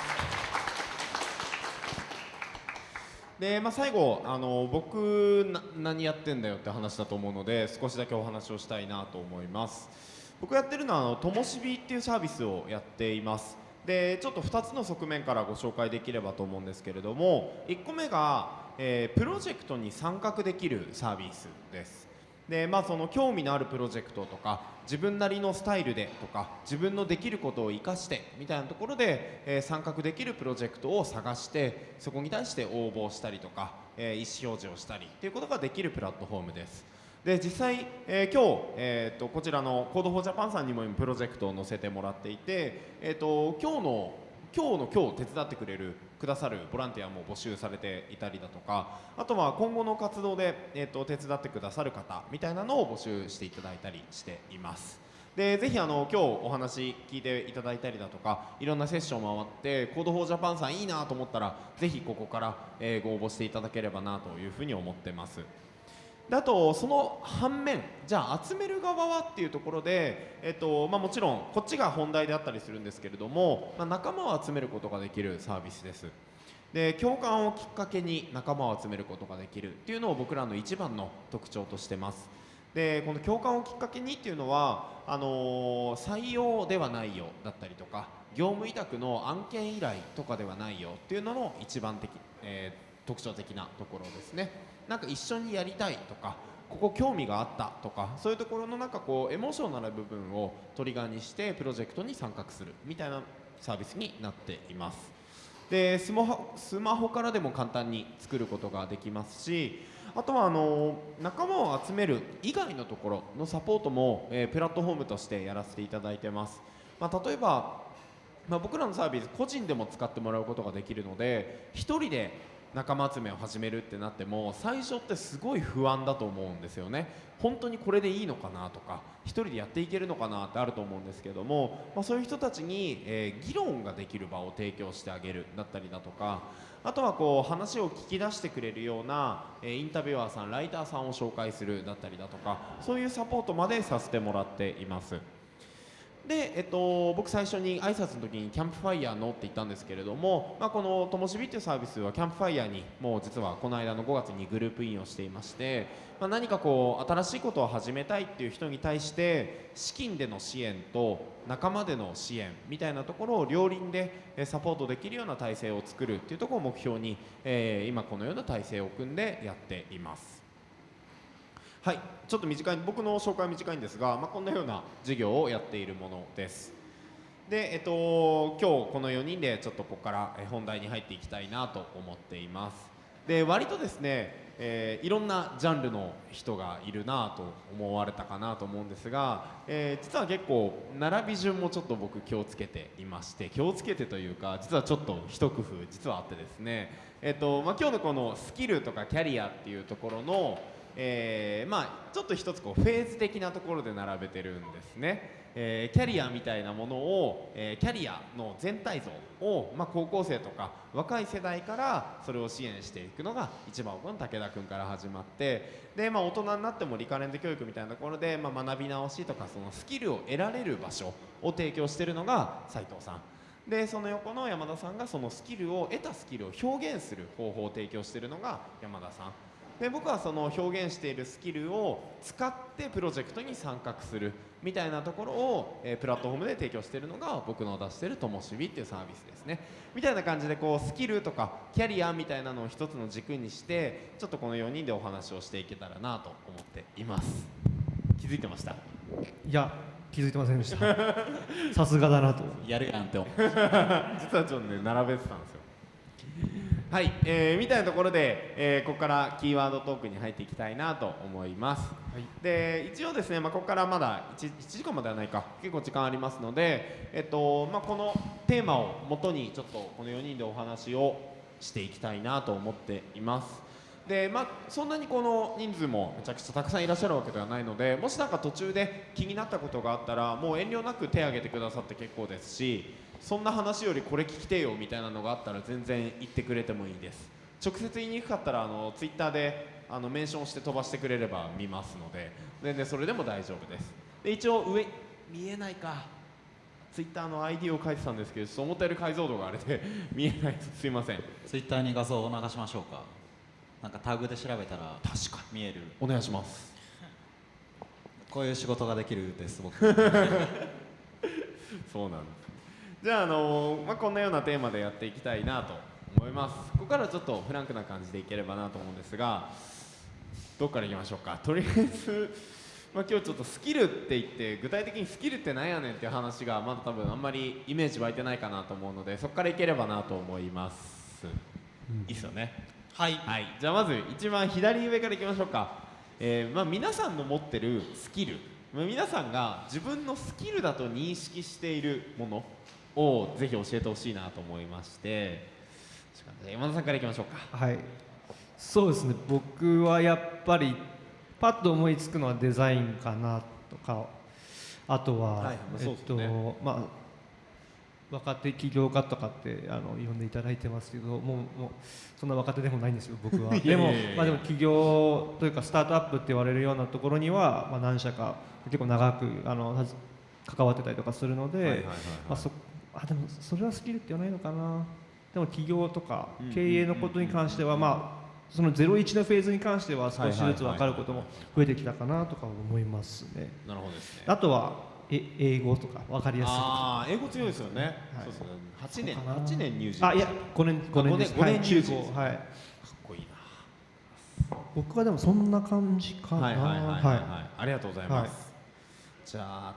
で、まあ、最後あの僕な何やってんだよって話だと思うので少しだけお話をしたいなと思います僕やってるのはあのともしびっていうサービスをやっていますでちょっと2つの側面からご紹介できればと思うんですけれども1個目が、えープロジェクトに参画できるサービスです。でまあその興味のあるプロジェクトとか自分なりのスタイルでとか自分のできることを生かしてみたいなところで、えー参画できるプロジェクトを探してそこに対して応募したりとか、えー意思表示をしたりということができるプラットフォームです。で実際、えー今日、えー、とこちらの Code for Japan さんにも今プロジェクトを載せてもらっていて、えー、と今日の今日の今日手伝ってくれるくださるボランティアも募集されていたりだとかあとは今後の活動で、えー、と手伝ってくださる方みたいなのを募集していただいたりしています。でぜひあの今日お話聞いていただいたりだとかいろんなセッション回って Code for Japan さんいいなと思ったらぜひここから、えーご応募していただければなというふうに思ってます。あとその反面じゃあ集める側はっていうところで、えっとまあ、もちろんこっちが本題であったりするんですけれども、まあ、仲間を集めることができるサービスです。で共感をきっかけに仲間を集めることができるっていうのを僕らの一番の特徴としてます。でこの共感をきっかけにっていうのはあのー採用ではないよだったりとか業務委託の案件依頼とかではないよっていうのの一番的、えー特徴的なところですね。なんか一緒にやりたいとかここ興味があったとかそういうところのなんかこうエモーショナル部分をトリガーにしてプロジェクトに参画するみたいなサービスになっています。でスマホスマホからでも簡単に作ることができますしあとはあの仲間を集める以外のところのサポートも、えープラットフォームとしてやらせていただいてます、まあ、例えば、まあ、僕らのサービス個人でも使ってもらうことができるので1人で仲間集めを始めるってなっても最初ってすごい不安だと思うんですよね本当にこれでいいのかなとか1人でやっていけるのかなってあると思うんですけども、まあ、そういう人たちに、えー議論ができる場を提供してあげるだったりだとかあとはこう話を聞き出してくれるような、えーインタビュアーさんライターさんを紹介するだったりだとかそういうサポートまでさせてもらっています。で、えっと、僕最初に挨拶の時にキャンプファイヤーのって言ったんですけれども、まあ、このともしびっていうサービスはキャンプファイヤーにもう実はこの間の5月にグループインをしていまして、まあ、何かこう新しいことを始めたいっていう人に対して資金での支援と仲間での支援みたいなところを両輪でサポートできるような体制を作るっていうところを目標に、えー今このような体制を組んでやっています。はい、ちょっと短い僕の紹介は短いんですが、まあ、こんなような授業をやっているものです。で、えっと、今日この4人でちょっとここから本題に入っていきたいなと思っています。で、割とですね、えーいろんなジャンルの人がいるなと思われたかなと思うんですが、えー実は結構並び順もちょっと僕気をつけていまして気をつけてというか実はちょっと一工夫実はあってですね、えっとまあ、今日のこのスキルとかキャリアっていうところのえーまあ、ちょっと一つこうフェーズ的なところで並べてるんですね、えーキャリアみたいなものを、えーキャリアの全体像を、まあ、高校生とか若い世代からそれを支援していくのが一番奥の武田君から始まってで、まあ、大人になっても理科レンズ教育みたいなところで、まあ、学び直しとかそのスキルを得られる場所を提供してるのが斉藤さん。でその横の山田さんがそのスキルを得たスキルを表現する方法を提供してるのが山田さん。で僕はその表現しているスキルを使ってプロジェクトに参画するみたいなところを、えープラットフォームで提供しているのが僕の出しているともしびっていうサービスですね。みたいな感じでこうスキルとかキャリアみたいなのを一つの軸にしてちょっとこの4人でお話をしていけたらなと思っています。気づいてました？いや気づいてませんでした。<laughs> さすがだなと。やるやんって思う <laughs> 実はちょっとね並べてたんですよはい、えーみたいなところで、えーここからキーワードトークに入っていきたいなと思います、で一応ですね、まあ、ここからまだ 1, 1時間まではないか結構時間ありますので、えっとまあ、このテーマをもとにちょっとこの4人でお話をしていきたいなと思っています。でまあ、そんなにこの人数もめちゃくちゃたくさんいらっしゃるわけではないのでもしなんか途中で気になったことがあったらもう遠慮なく手を挙げてくださって結構ですしそんな話よりこれ聞きてよみたいなのがあったら全然言ってくれてもいいです。直接言いにくかったらあのツイッターであのメンションして飛ばしてくれれば見ますので。全然それでも大丈夫です。で一応上見えないか。ツイッターの ID を書いてたんですけど思ったより解像度があれで <laughs> 見えないですすいません。ツイッターに画像を流しましょうか。なんかタグで調べたら確か見える。お願いします。こういう仕事ができるです僕。<laughs> そうなんですじゃあ、あのまあ、こんなようなテーマでやっていきたいなと思います。ここからちょっとフランクな感じでいければなと思うんですがどっからいきましょうか？とりあえず、まあ、今日ちょっとスキルって言って具体的にスキルってなんやねんっていう話がまだ多分あんまりイメージ湧いてないかなと思うのでそこからいければなと思います、いいっすよね。はい。はい、じゃあまず一番左上からいきましょうか、えーまあ、皆さんの持ってるスキル。まあ皆さんが自分のスキルだと認識しているものをぜひ教えてほしいなと思いまして。山田さんからいきましょうか。はい。そうですね。僕はやっぱりパッと思いつくのはデザインかなとかあとは、はいまあえっとまあ若手起業家とかってあの呼んでいただいてますけどもうもうそんな若手でもないんですよ僕は。<laughs> でもまあでも起業というかスタートアップって言われるようなところには、まあ、何社か結構長くあの関わってたりとかするので、はいはいはいはい。まあ、そあでもそれはスキルって言わないのかな。でも起業とかうん経営のことに関してはまあその01のフェーズに関しては少しずつ分かることも増えてきたかなとか思いますね。なるほどですね。あとはえ英語とか分かりやすいああ英語強いですよね、はい。そうですね8年そうかな。8年入社あいや5年5年です。五年中高はいかっこいいな。僕はでもそんな感じかな。はいはいはい。はい、ありがとうございます、はい。じゃあ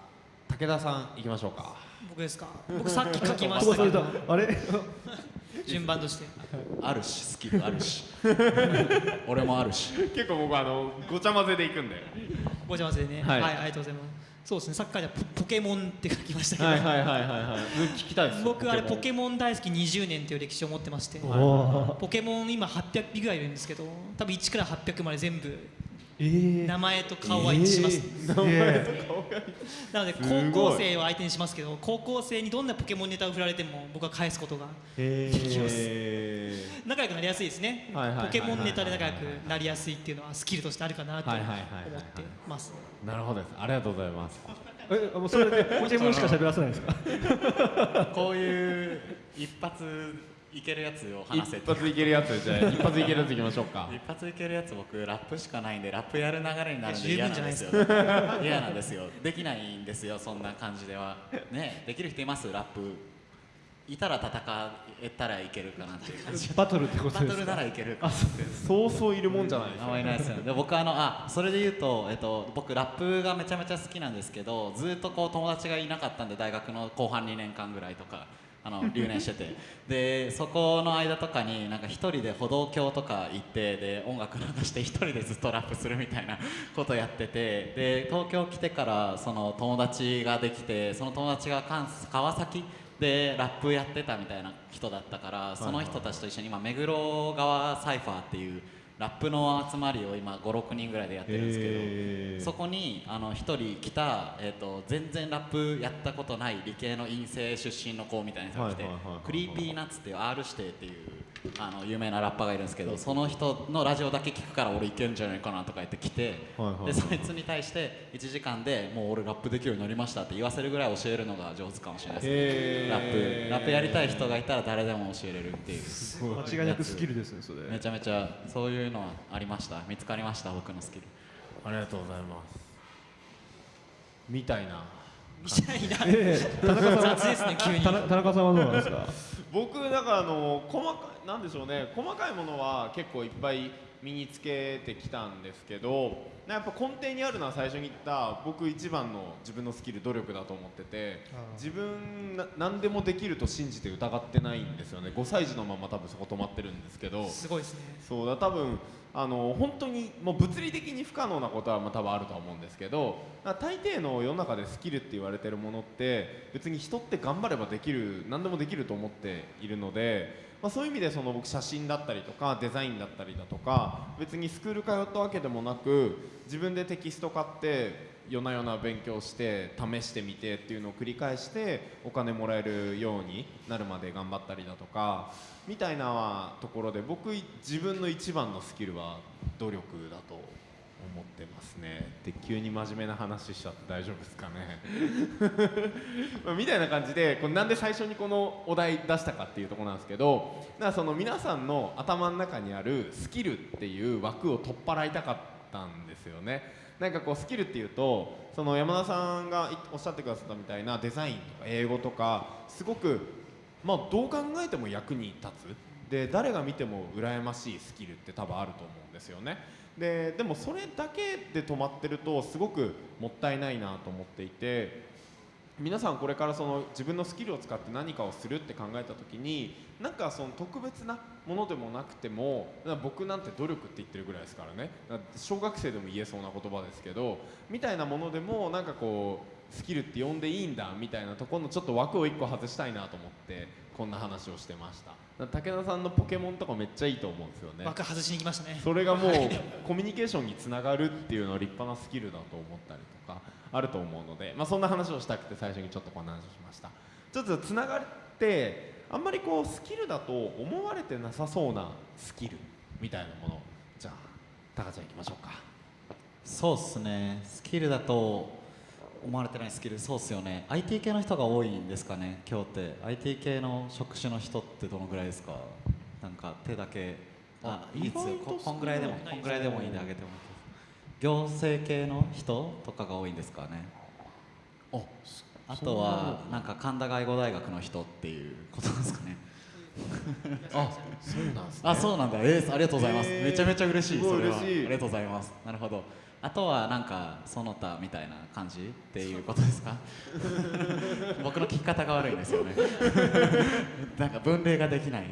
武田さん行きましょうか僕ですか？僕さっき書きましたけど。あれ <laughs> 順番として。あるしスキルあるし。<laughs> 俺もあるし。結構僕あのごちゃ混ぜで行くんで。ごちゃ混ぜでね。ははいい、ありがとうございます。そうですね。さっきからポポケモンって書きました。けど、はいはいはいはい。はい聞きたいです僕あれポケモン。大好き20年という歴史を持ってまして。ポケモン今800匹ぐらいいるんですけど多分1から800まで全部えー名前と顔は一致します、えなので高校生を相手にしますけど高校生にどんなポケモンネタを振られても僕は返すことがえできます。え仲良くなりやすいですね。ポケモンネタで仲良くなりやすいっていうのはスキルとしてあるかなと思ってます。ー、なるほどです。ありがとうございます。えもうそれでポケモンしか喋らせないんですか？<laughs> こういう一発いけるやつを話せ一発いけるやつじゃあ一発いけるやついきましょうか。一発いけるやつ僕ラップしかないんでラップやる流れになるんで十嫌なんですよ。嫌なんですよ。できないんですよそんな感じでは。ねできる人います？ラップ。いたら戦えたらいけるかなっていう感じ。バトルってことバトルなですからいけるかなそうそういるもんじゃないですあんまりないですよ。ねで僕あのあそれで言うと、えっと、僕ラップがめちゃめちゃ好きなんですけどずっとこう友達がいなかったんで大学の後半2年間ぐらいとかあの留年してて。でそこの間とかになんか一人で歩道橋とか行ってで音楽流して一人でずっとラップするみたいなことやってて。で東京来てからその友達ができてその友達が関川崎でラップやってたみたいな人だったからその人たちと一緒に今目黒川サイファーっていうラップの集まりを今5、6人ぐらいでやってるんですけど、へー。そこにあの1人来た、えー、と全然ラップやったことない理系の院生出身の子みたいな人が来て、 Creepy Nuts っていう R 指定っていうあの有名なラッパーがいるんですけどその人のラジオだけ聞くから俺いけんじゃないかなとか言って来て、はいはい。はいでそいつに対して1時間でもう俺ラップできるようになりましたって言わせるぐらい教えるのが上手いかもしれないですね。ラップ。ラップやりたい人がいたら誰でも教えれるっていう。間違いなくスキルですね。それめちゃめちゃそういうのはありました。見つかりました僕のスキル。ありがとうございます。みたいな。みたいな。ええ。田中さんは雑ですね急に。田中田中さんはどうなんですか？僕だからあの細かいなんでしょうね。細かいものは結構いっぱい身につけてきたんですけどやっぱ根底にあるのは最初に言った僕一番の自分のスキル努力だと思ってて自分な何でもできると信じて疑ってないんですよね。5歳児のまま多分そこ止まってるんですけど。すごいですね。そうだ多分あの本当にもう物理的に不可能なことはまあ多分あるとは思うんですけど大抵の世の中でスキルって言われてるものって別に人って頑張ればできる何でもできると思っているので、まあ、そういう意味でその僕写真だったりとかデザインだったりだとか別にスクール通ったわけでもなく自分でテキスト買って夜な夜な勉強して試してみてっていうのを繰り返してお金もらえるようになるまで頑張ったりだとかみたいなところで僕自分の一番のスキルは努力だと思ってますね。で急に真面目な話しちゃって大丈夫ですかね。<laughs> みたいな感じでこれなんで最初にこのお題出したかっていうとこなんですけどだからその皆さんの頭の中にあるスキルっていう枠を取っ払いたかったんですよね。なんかこうスキルっていうとその山田さんがおっしゃってくださったみたいなデザインとか英語とかすごくまあどう考えても役に立つ。で誰が見ても羨ましいスキルって多分あると思うんですよね。ででもそれだけで止まってるとすごくもったいないなと思っていて皆さんこれからその自分のスキルを使って何かをするって考えた時になんかその特別なものでもなくても僕なんて努力って言ってるぐらいですからね。小学生でも言えそうな言葉ですけどみたいなものでもなんかこうスキルって呼んでいいんだみたいなところのちょっと枠を1個外したいなと思ってこんな話をしてました。武田さんのポケモンとかめっちゃいいと思うんですよね。枠外しに行きましたね。それがもうコミュニケーションにつながるっていうのは立派なスキルだと思ったりとかあると思うので、まあ、そんな話をしたくて最初にちょっとこんな話をしました。ちょっとつながってあんまりこうスキルだと思われてなさそうなスキルみたいなものじゃあタカちゃんいきましょうか。そうっすね。スキルだと思われてないスキルそうっすよね。IT 系の人が多いんですかね今日って。IT 系の職種の人ってどのぐらいですか？なんか手だけ。あいいですよここんぐらいでもこんぐらいでもいいんであげても行政系の人とかが多いんですかね。ああとはなんか神田外語大学の人っていうことですかね。あそうなんですね。あそうなんだ。えー、ありがとうございます、へーめちゃめちゃ嬉しいそれは。嬉しい。ありがとうございます。なるほどあとはなんかその他みたいな感じっていうことですか？<laughs> 僕の聞き方が悪いんですよね。<laughs> なんか分類ができない。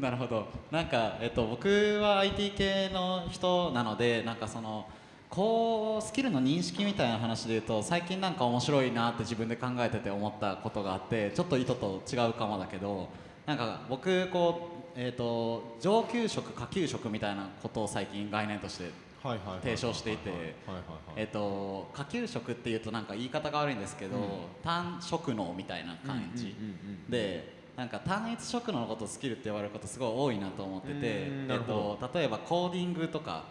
なるほど。なんか、えっと、僕は IT 系の人なのでなんかそのこうスキルの認識みたいな話で言うと最近なんか面白いなって自分で考えてて思ったことがあってちょっと意図と違うかもだけどなんか僕こう、えー、と上級職下級職みたいなことを最近概念として提唱していて下級職っていうとなんか言い方が悪いんですけど、単職能みたいな感じ、うんうんうんうんでなんか単一職能のことをスキルって言われることすごい多いなと思ってて、うんえっと、例えばコーディングとか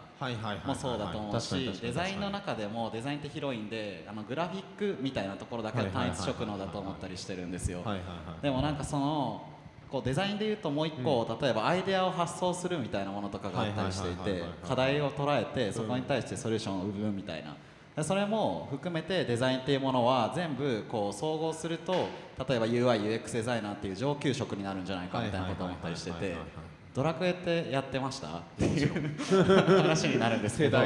もそうだと思うしデザインの中でもデザインって広いんであのグラフィックみたいなところだけは単一職能だと思ったりしてるんですよ。でもなんかそのこうデザインでいうともう一個、例えばアイデアを発想するみたいなものとかがあったりしていて課題を捉えてそこに対してソリューションを生むみたいな。でそれも含めてデザインっていうものは全部こう総合すると例えば UIUX デザイナーっていう上級職になるんじゃないかみたいなことを思ったりしててドラクエってやってました？っていう話になるんですけど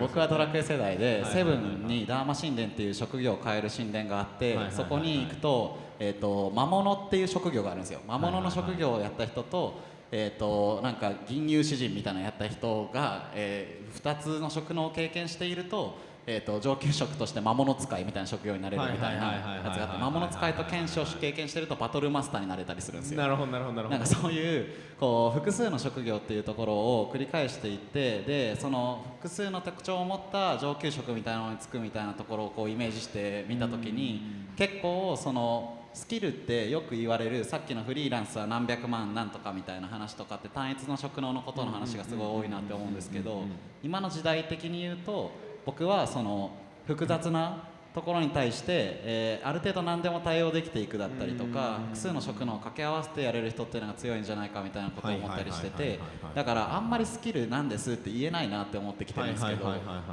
僕はドラクエ世代でセブンにダーマ神殿っていう職業を変える神殿があってそこに行くと,、えー、と魔物っていう職業があるんですよ。魔物の職業をやった人と,、えー、となんか銀融詩人みたいなのやった人が、え2つの職能を経験していると,、えー、と上級職として魔物使いみたいな職業になれるみたいなやつがあって魔物使いと剣士を経験してるとバトルマスターになれたりするんですよ。なるほどなるほどなるほどなんかそういうこう複数の職業っていうところを繰り返していってでその複数の特徴を持った上級職みたいなのにつくみたいなところをこうイメージしてみた時に結構そのスキルってよく言われるさっきのフリーランスは何百万なんとかみたいな話とかって単一の職能のことの話がすごい多いなって思うんですけど今の時代的に言うと僕はその複雑なところに対して、えーある程度何でも対応できていくだったりとか複数の職能を掛け合わせてやれる人っていうのが強いんじゃないかみたいなことを思ったりしててだからあんまりスキルなんですって言えないなって思ってきてるんですけど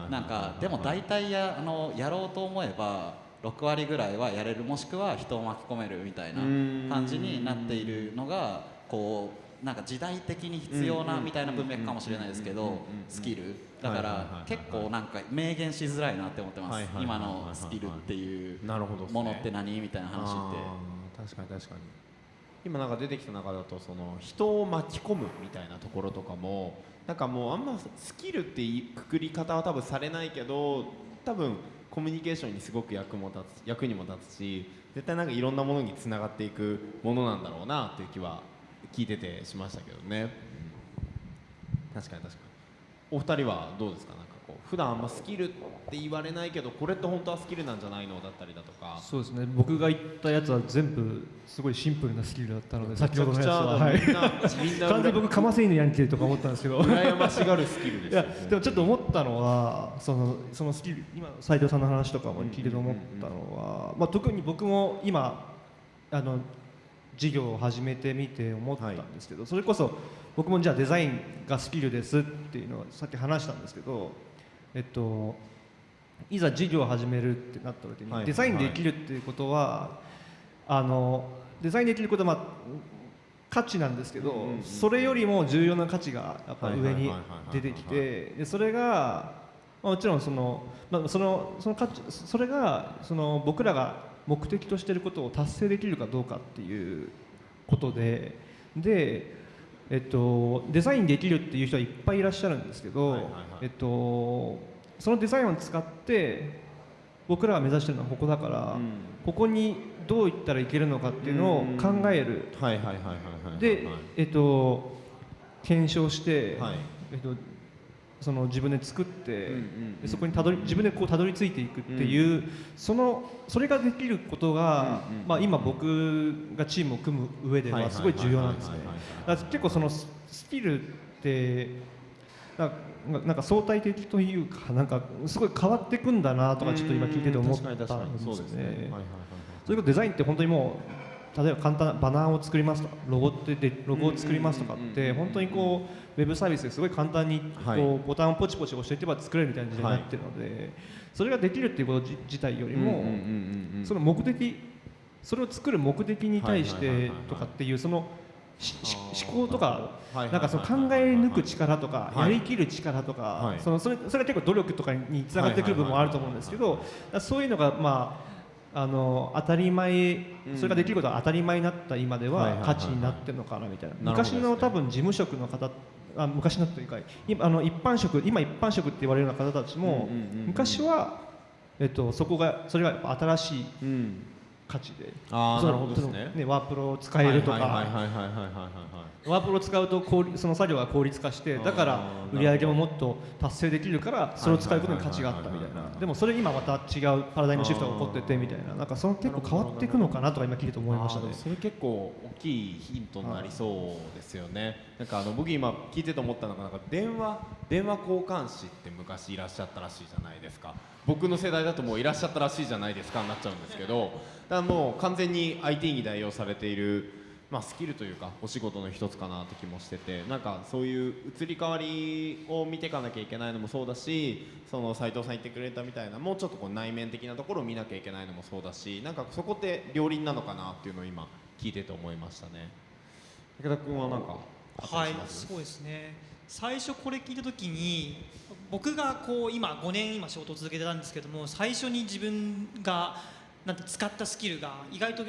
なんかでも大体やあのやろうと思えば6割ぐらいはやれるもしくは人を巻き込めるみたいな感じになっているのがこうなんか時代的に必要なみたいな文脈かもしれないですけどスキル。だから結構なんか明言しづらいなって思ってます。今のスキルっていうものって何？みたいな話って。確かに確かに。今なんか出てきた中だとその人を巻き込むみたいなところとかもなんかもうあんまスキルっていうくくり方は多分されないけど多分コミュニケーションにすごく役も立つ役にも立つし絶対なんかいろんなものにつながっていくものなんだろうなという気は聞いててしましたけどね、確かに確かに。お二人はどうですか？普段あんまスキルって言われないけどこれって本当はスキルなんじゃないの？だったりだとか。そうですね。僕が言ったやつは全部すごいシンプルなスキルだったので先ほどのやつは、はい、みんな完全に僕かませ犬やんけとか思ったんですけど。羨ましがるスキルですいやでもちょっと思ったのはそのそのスキル今斉藤さんの話とかも聞いてて思ったのは、まあ、特に僕も今あの事業を始めてみて思ったんですけど、それこそ僕もじゃあデザインがスキルですっていうのはさっき話したんですけど、えっと、いざ事業を始めるってなった時に、はい。デザインできるっていうことはあのデザインできることは、まあ、価値なんですけど、うんうんうんそれよりも重要な価値がやっぱ上に出てきてでそれが、まあ、もちろんその,、まあ、そのその価値それがその僕らが目的としていることを達成できるかどうかっていうことでで、えっと、デザインできるっていう人はいっぱいいらっしゃるんですけど、はいはいはい。えっと、そのデザインを使って僕らが目指してるのはここだから、うん。ここにどういったらいけるのかっていうのを考える。はいはいはいはいはい。で、えっと、検証して、はい。えっと、その自分で作って、でそこにたどり自分でこうたどり着いていくっていう、そのそれができることが、まあ、今僕がチームを組む上ではすごい重要なんですね。結構そのススキルってなんか相対的というかなんかすごい変わっていくんだなとかちょっと今聞いてて思ったんですそうですね。それこそデザインって本当にもう例えば簡単なバナーを作りますとかロゴってでロゴを作りますとかって本当にこうウェブサービスですごい簡単にこう、はいボタンをポチポチ押していけば作れるみたいな時代になってるので、それができるっていうこと自自体よりも、その目的それを作る目的に対してとかっていうその思考とかなんかその考え抜く力とかはい。やりきる力とか、はい。そのそれそれは結構努力とかにつながってくる部分もあると思うんですけどそういうのがまああの当たり前それができることが当たり前になった今では価値になってるのかなみたいな。昔の多分事務職の方あ昔のというか今あの一般職今一般職って言われるような方たちもうんうんうんうん。昔は、えっと、そこがそれが新しいうん。価値で。ああなるほどですね。そのワープロを使えるとか、ワープロを使うと効率その作業が効率化してだから売り上げももっと達成できるからそれを使うことに価値があったみたいな。でもそれ今また違うパラダイムシフトが起こっててみたいな。なんかその結構変わっていくのかなとか今聞いてて思いましたね。それ結構大きいヒントになりそうですよね、なんかあの僕今聞いてて思ったのがなんか電話電話交換士って昔いらっしゃったらしいじゃないですか。僕の世代だともういらっしゃったらしいじゃないですかになっちゃうんですけど。だからもう完全に IT に代用されているまあ、スキルというかお仕事の一つかなって気もしててなんかそういう移り変わりを見ていかなきゃいけないのもそうだしその斉藤さん言ってくれたみたいなもうちょっとこう内面的なところを見なきゃいけないのもそうだしなんかそこって両輪なのかなっていうのを今聞いてて思いましたね。武田君はなんかはいそうですね。最初これ聞いた時に僕がこう今5年今仕事を続けてたんですけども最初に自分がなんて使ったスキルが意外と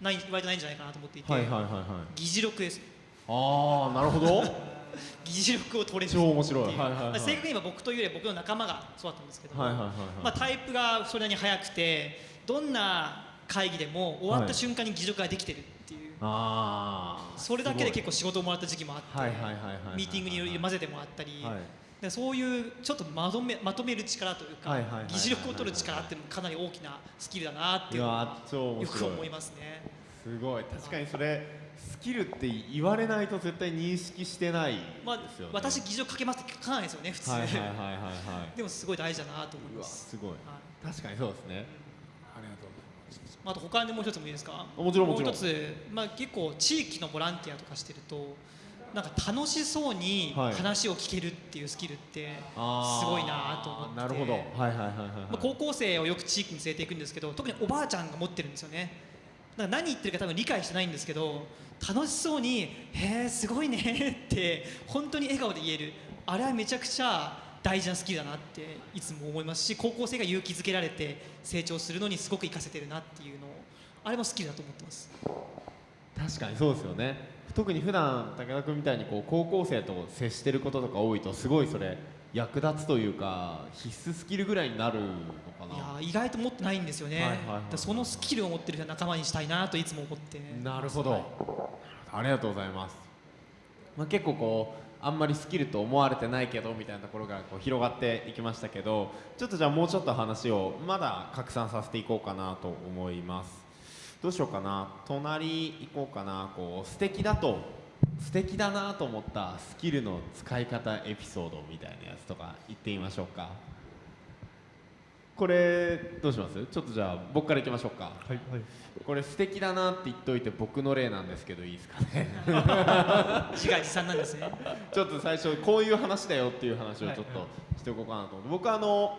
ない意外とないんじゃないかなと思っていて、はいはいはいはい。議事録です。ああなるほど。<laughs> 議事録を取れる。超面白い。はいはいはい。正確に言えば僕というより僕の仲間がそうだったんですけども、はいはいはいはい。まあ、タイプがそれなりに速くてどんな会議でも終わった瞬間に議事録ができてるっていう、ああそれだけで結構仕事をもらった時期もあって、はいはいはいはいはい。ミーティングにいろいろ混ぜてもらったり、はいでそういうちょっとまとめまとめる力というか、議事録を取る力っていうのもかなり大きなスキルだなっていうのはよく思いますね。すごい。確かにそれスキルって言われないと絶対認識してないまあですよね、私議事録かけますって書かないですよね普通、はいはいはいはいはい。<laughs> でもすごい大事だなと思いうまわす。すごい。はい。確かにそうですね。ありがとうまあ、あと他にもう一つもいいですか？もちろんもちろん。う一つ、まあ、結構地域のボランティアとかしてるとなんか楽しそうにはい。話を聞けるっていうスキルってすごいなと思って。なるほど。はいはいはいはい、高校生をよく地域に連れていくんですけど特におばあちゃんが持ってるんですよね。だから何言ってるか多分理解してないんですけど楽しそうに「へえすごいね」って本当に笑顔で言える。あれはめちゃくちゃ大事なスキルだなっていつも思いますし高校生が勇気づけられて成長するのにすごく活かせてるなっていうのをあれもスキルだと思ってます。確かにそうですよね特に普段武田君みたいにこう高校生と接してることとか多いとすごいそれ役立つというか必須スキルぐらいになるのかいや意外と持ってないんですよね、そのスキルを持ってる仲間にしたいなといつも思って。なるほど、ありがとうございます、まあ、結構こうあんまりスキルと思われてないけどみたいなところがこう広がっていきましたけどちょっとじゃあもうちょっと話をまだ拡散させていこうかなと思いますどうしようかな。隣行こうかな。こう素敵だと素敵だなと思ったスキルの使い方エピソードみたいなやつとか言ってみましょうか。これどうします？ちょっとじゃあ僕からいきましょうか。はいはい。これ素敵だなって言っといて僕の例なんですけどいいですかね？自画自賛なんですねちょっと最初こういう話だよっていう話をちょっはいとしておこうかなと思って、僕はあの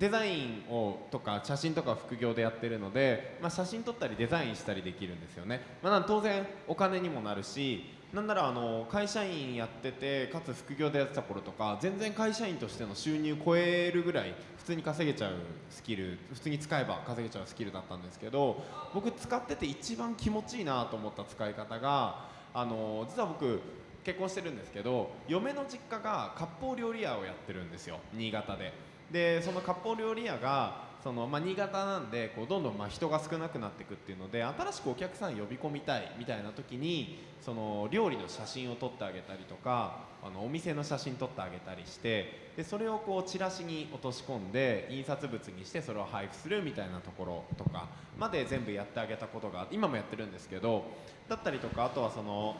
デザインをとか写真とか副業でやってるので、まあ、写真撮ったりデザインしたりできるんですよね、まあ、当然お金にもなるしなんならあの会社員やっててかつ副業でやってた頃とか全然会社員としての収入超えるぐらい普通に稼げちゃうスキル普通に使えば稼げちゃうスキルだったんですけど僕使ってて一番気持ちいいなと思った使い方があの実は僕結婚してるんですけど嫁の実家が割烹料理屋をやってるんですよ。新潟で。でその割烹料理屋がその、まあ、新潟なんでこうどんどんまあ人が少なくなっていくっていうので新しくお客さん呼び込みたいみたいな時にその料理の写真を撮ってあげたりとかあのお店の写真撮ってあげたりしてでそれをこうチラシに落とし込んで印刷物にしてそれを配布するみたいなところとかまで全部やってあげたことが今もやってるんですけどだったりとかあとはその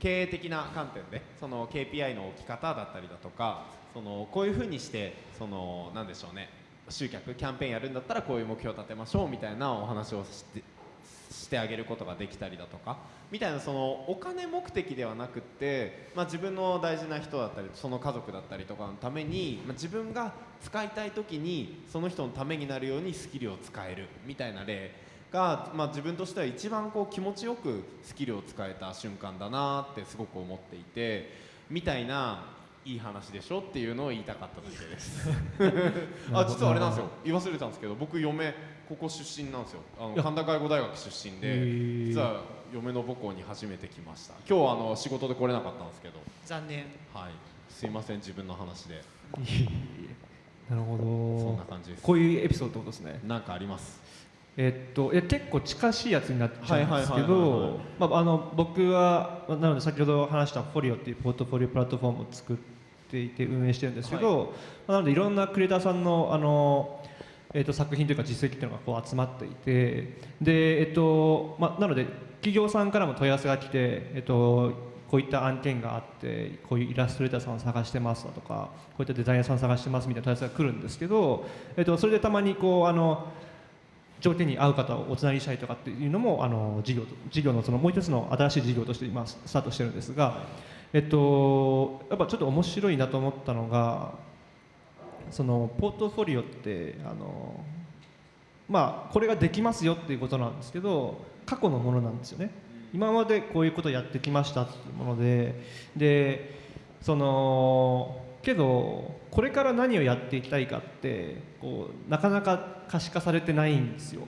経営的な観点でその KPI の置き方だったりだとかそのこういうふうにしてそのなんでしょうね集客キャンペーンやるんだったらこういう目標を立てましょうみたいなお話をしてしてあげることができたりだとかみたいなそのお金目的ではなくって、まあ、自分の大事な人だったりその家族だったりとかのために、まあ、自分が使いたい時にその人のためになるようにスキルを使えるみたいな例が、まあ、自分としては一番こう気持ちよくスキルを使えた瞬間だなってすごく思っていてみたいないい話でしょっていうのを言いたかっただけです。<laughs> あ実はあれなんですよ。言い忘れたんですけど僕嫁ここ出身なんですよ。あの神田外語大学出身へでー。実は嫁の母校に初めて来ました。今日はあの仕事で来れなかったんですけど。残念。はい。すいません自分の話で。なるほそんどな感じです。こういうエピソードってことですね。なんかあります？えっと、いや結構近しいやつになっちゃうんですけはいはいはいはいはい。どまああの僕はなので先ほど話したフォリオっていうポートフォリオプラットフォームを作っていて運営してるんですけど、まあなのでいろんなクリエイターさんのあの、えっと、作品というか実績っていうのがこう集まっていてで、えっとまあ、なので企業さんからも問い合わせが来て、えっと、こういった案件があってこういうイラストレーターさんを探してますだとかこういったデザイナーさんを探してますみたいな問い合わせが来るんですけど、えっと、それでたまにこうあの条件に合う方をおつなぎしたりとかっていうのもあの事業事業のそのもう一つの新しい事業として今スタートしてるんですが、えっと、やっぱちょっと面白いなと思ったのがそのポートフォリオってあのまあこれができますよっていうことなんですけど過去のものなんですよね。今までこういうことをやってきましたっていうものででそのけどこれから何をやっていきたいかってこうなかなか可視化されてないんですよ。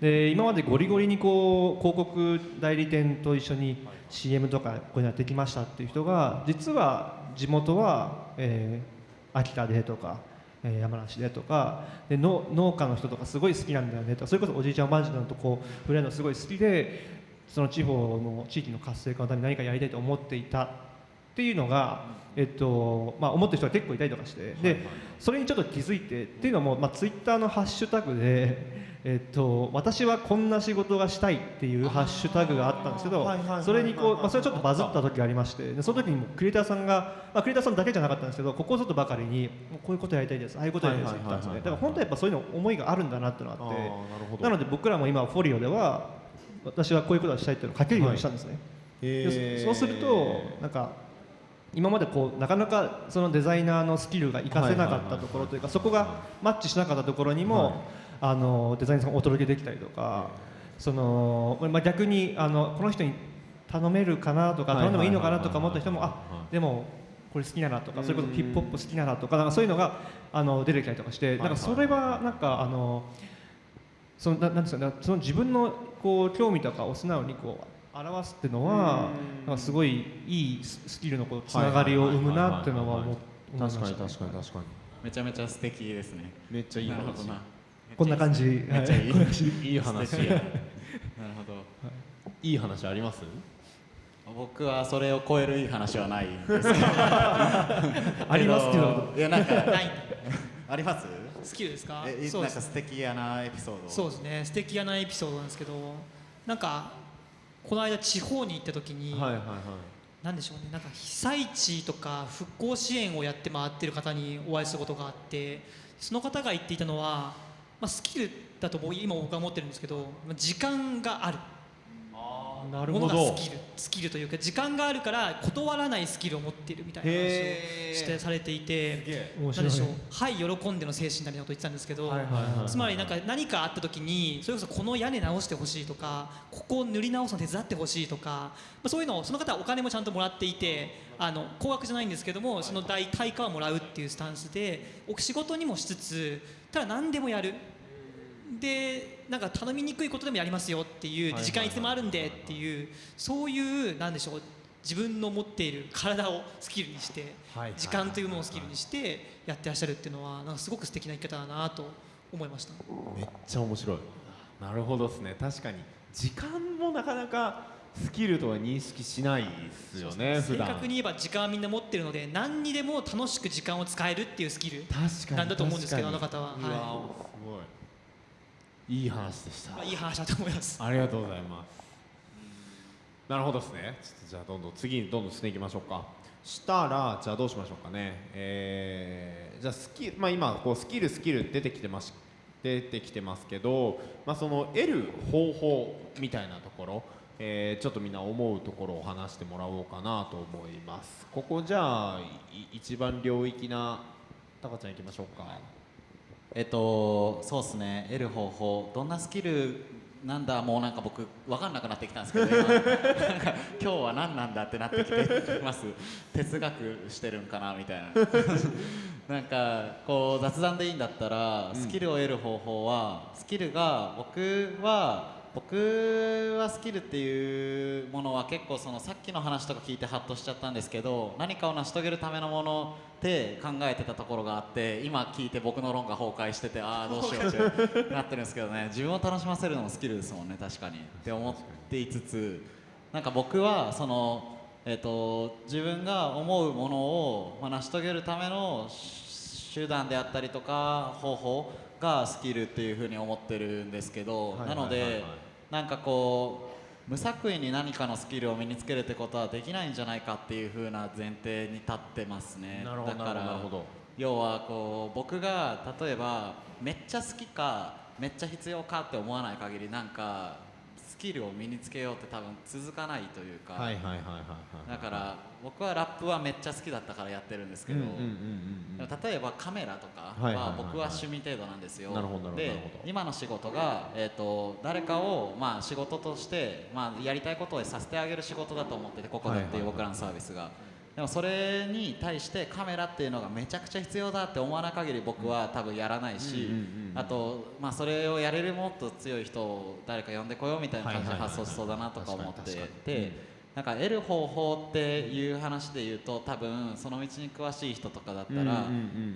で今までゴリゴリにこう広告代理店と一緒に CM とかこうやってきましたっていう人が実は地元は、えー秋田でとか、えー山梨でとかでの農家の人とかすごい好きなんだよねとかそれこそおじいちゃんおばあちゃんとこう触れるのすごい好きでその地方の地域の活性化のために何かやりたいと思っていたっていうのが、えっとまあ、思ってる人が結構いたりとかしてでそれにちょっと気づいてっていうのも、まあ、ツイッターのハッシュタグで、えっと「私はこんな仕事がしたい」っていうハッシュタグがあったんですけどはいはいはいはいそれにこう、まあ、それちょっとバズった時がありましてでその時にもクリエイターさんが、まあ、クリエイターさんだけじゃなかったんですけどここぞとばかりに「こういうことやりたいですああいうことやりたいです」って言ったんですね。だから本当はやっぱそういうの思いがあるんだなっていうのがあってなので僕らも今フォリオでは私はこういうことをしたいっていうのを書けるようにしたんですね。へー。でそそうするとなんか今までこうなかなかそのデザイナーのスキルが活かせなかったところというかそこがマッチしなかったところにも、はいあのデザイナーさんがお届けできたりとか、そのまあ、逆にあのこの人に頼めるかなとかはい頼んでもいいのかなとか思った人もはいあでもこれ好きだなとかそれこそうんヒップホップ好きだなとかなんかそういうのがあの出てきたりとかしてなんかそれはなんかあのそのななんですかねその自分のこう興味とかを素直にこう表すっていうのはうん。なんかすごいいいススキルのこうつながりを生むなっていうのは思思いましたね。確かに確かに。確かにめちゃめちゃ素敵ですねめっちゃいい話。こんな感じ。めっちゃいい <laughs> いい話なるほど。い。い話あります？僕はそれを超えるいい話はないんですけど。<laughs> ありますけど。いやなんかない。あります？スキルですか？えそうです。なんか素敵やなエピソード。そうですね。素敵やなエピソードなんですけどなんかこの間地方に行った時に、はいはいはい。なんでしょうねなんか被災地とか復興支援をやって回ってる方にお会いすることがあってその方が言っていたのは、まあ、スキルだと僕今僕は思ってるんですけどまあ時間があるものほど。がスキルスキルというか時間があるから断らないスキルを持っているみたいな話をしてされていて面白いなんでしょうはい喜んでの精神なみたいなこと言ってたんですけど、つまりなんか何かあった時にそれこそこの屋根直してほしいとかここを塗り直すの手伝ってほしいとか、まあ、そういうのをその方はお金もちゃんともらっていてあの高額じゃないんですけどもその代対価はもらうっていうスタンスでお仕事にもしつつただ何でもやる。でなんか頼みにくいことでもやりますよっていうはい時間いつでもあるんでっていうそういうなんでしょう自分の持っている体をスキルにしてはい時間というものをスキルにしてやってらっしゃるっていうのはなんかすごく素敵な生き方だなと思いました。めっちゃ面白い。なるほどですね。確かに。時間もなかなかスキルとは認識しないですよね普正段確に言えば時間はみんな持ってるので何にでも楽しく時間を使えるっていうスキル確かになんだと思うんですけどあの方は。うわはすごいいい話でした。まあいい話だと思います。ありがとうございます。なるほどですね。ちょっとじゃあどんどん次にどんどん進んでいきましょうか。したらじゃあどうしましょうかね。えー、じゃあスキルまあ今こうスキルスキル出てきてまし出てきてますけど、まあ、その得る方法みたいなところ、えーちょっとみんな思うところを話してもらおうかなと思います。ここじゃあい一番領域なタカちゃんいきましょうかえっとそうですね。得る方法。どんなスキルなんだ？もうなんか僕分かんなくなってきたんですけど今。なんか今日は何なんだってなってきてます。哲学してるんかな？みたいな。なんかこう雑談でいいんだったらスキルを得る方法は、スキルが僕は僕はスキルっていうものは結構そのさっきの話とか聞いてハッとしちゃったんですけど何かを成し遂げるためのものって考えてたところがあって今聞いて僕の論が崩壊しててああどうしようってなってるんですけどね。<laughs> 自分を楽しませるのもスキルですもんね確かに。って思っていつつなんか僕はその、えっと自分が思うものを、まあ、成し遂げるための手段であったりとか方法がスキルっていうふうに思ってるんですけど、はいなので、はいはいはい。なんかこう無作為に何かのスキルを身につけるってことはできないんじゃないかっていうふうな前提に立ってますね。だからなるほど。要はこう僕が例えばめっちゃ好きかめっちゃ必要かって思わない限りなんかスキルを身につけようって多分続かないというか、だから僕はラップはめっちゃ好きだったからやってるんですけど、例えばカメラとかは僕は趣味程度なんですよ。で今の仕事が、えー、と誰かを、まあ、仕事として、まあ、やりたいことをさせてあげる仕事だと思っててここでっていう僕らのサービスが。でもそれに対してカメラっていうのがめちゃくちゃ必要だって思わない限り僕は多分やらないし、あと、まあ、それをやれるもっと強い人を誰か呼んでこようみたいな感じで発想しそうだなとか思ってて。なんか得る方法っていう話で言うと多分その道に詳しい人とかだったら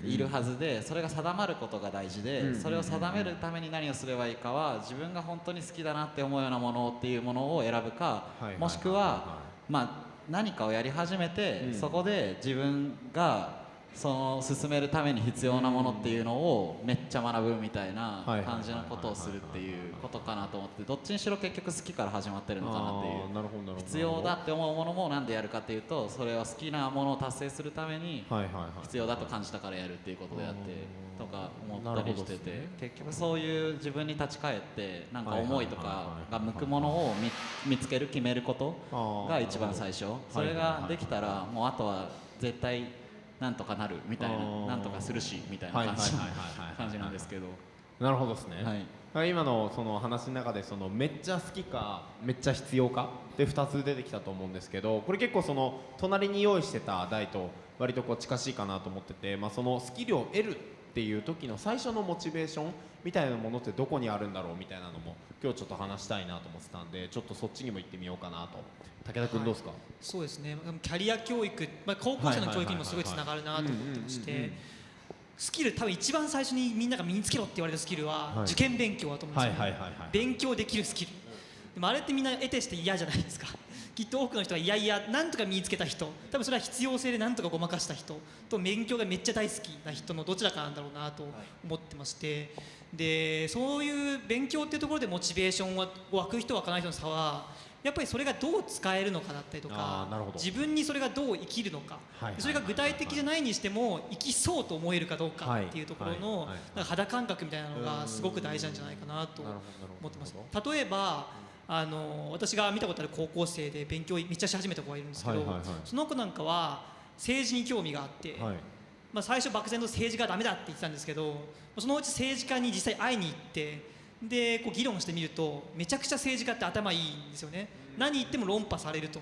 いるはずでそれが定まることが大事でそれを定めるために何をすればいいかは自分が本当に好きだなって思うようなものっていうものを選ぶかもしくはまあ何かをやり始めてうん。そこで自分がその進めるために必要なものっていうのをめっちゃ学ぶみたいな感じのことをするっていうことかなと思ってどっちにしろ結局好きから始まってるのかなっていう。必要だって思うものもなんでやるかっていうとそれは好きなものを達成するために必要だと感じたからやるっていうことであってとか思ったりしててね。結局そういう自分に立ち返ってなんか思いとかが向くものを見見つける決めることが一番最初。それができたらもうあとは絶対なんとかなるみたいななんとかするしみたいな感じなんですけど。なるほどですね、はい。今のその話の中でそのめっちゃ好きかめっちゃ必要かで2つ出てきたと思うんですけどこれ結構その隣に用意してた題と割とこう近しいかなと思ってて、まあ、そのスキルを得るっていう時の最初のモチベーションみたいなものってどこにあるんだろうみたいなのも今日ちょっと話したいなと思ってたんでちょっとそっちにも行ってみようかなと。武田君どうですか、そうですね。キャリア教育、まあ、高校生の教育にもすごいつながるなと思ってましてスキル多分一番最初にみんなが身につけろって言われるスキルは、はい。受験勉強だと思うんですよ、勉強できるスキル。でもあれってみんな得てして嫌じゃないですかきっと多くの人はいやいやなんとか身につけた人。多分それは必要性でなんとかごまかした人と勉強がめっちゃ大好きな人のどちらかなんだろうなと思ってまして、でそういう勉強っていうところでモチベーションは湧く人湧かない人の差はやっぱりそれがどう使えるのかだったりとあか自分にそれがどう生きるのか、はいそれが具体的じゃないにしても生きそうと思えるかどうかっていうところの、肌感覚みたいなのがすごく大事なんじゃないかなと思ってます。例えばあの私が見たことある高校生で勉強めっちゃし始めた子がいるんですけど、その子なんかは政治に興味があって、はい。まあ、最初漠然と政治がダメだって言ってたんですけどそのうち政治家に実際会いに行ってでこう議論してみるとめちゃくちゃ政治家って頭いいんですよね何言っても論破されると。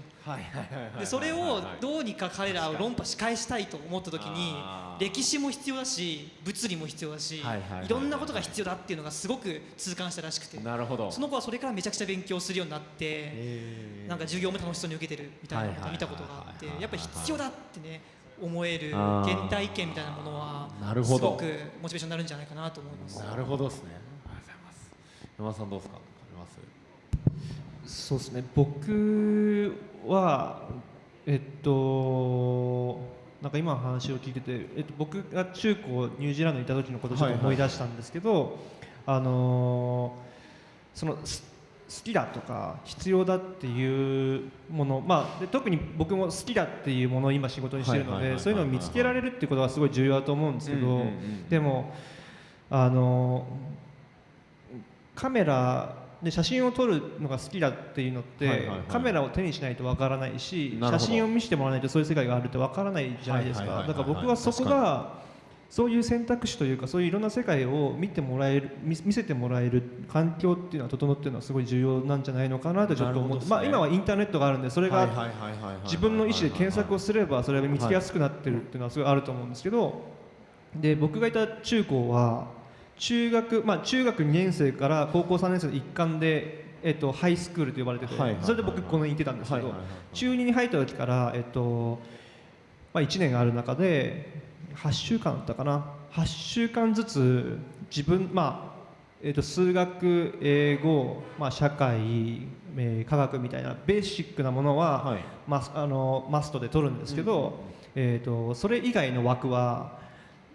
でそれをどうにか彼らを論破し返したいと思った時に歴史も必要だし物理も必要だしはいろんなことが必要だっていうのがすごく痛感したらしくて。なるほど。その子はそれからめちゃくちゃ勉強するようになってなんか授業も楽しそうに受けてるみたいなことを見たことがあってやっぱり必要だってね思える原体験みたいなものはなるほど。すごくモチベーションになるんじゃないかなと思います。なるほどですね。ありがとうございます。山田さんどうですか？あります？そうですね。僕はえっとなんか今の話を聞いてて、えっと、僕が中高ニュージーランドにいた時のことをちょっと思い出したんですけど、あのーそのす好きだとか必要だっていうもの、まあ、で特に僕も好きだっていうものを今仕事にしてるのはいはいはいはいでそういうのを見つけられるっていうことはすごい重要だと思うんですけど、でもあのカメラで写真を撮るのが好きだっていうのって、カメラを手にしないとわからないし写真を見せてもらわないとそういう世界があるってわからないじゃないですか。だから僕はそこがそういう選択肢というかそういういろんな世界を見てもらえる見見せてもらえる環境っていうのは整っているのはすごい重要なんじゃないのかなとちょっと思って、ねまあ今はインターネットがあるんでそれが自分の意思で検索をすればそれが見つけやすくなってるっていうのはすごいあると思うんですけどで僕がいた中高は中学まあ中学2年生から高校3年生の一環でえっとハイスクールと呼ばれててそれで僕この辺に行ってたんですけど中2に入った時からえっとまあ1年ある中で8週間だったかな。8週間ずつ自分まあえー、と数学、英語、まあ、社会、えー科学みたいなベーシックなものは、はい。マスあのマストで取るんですけど、えー、とそれ以外の枠は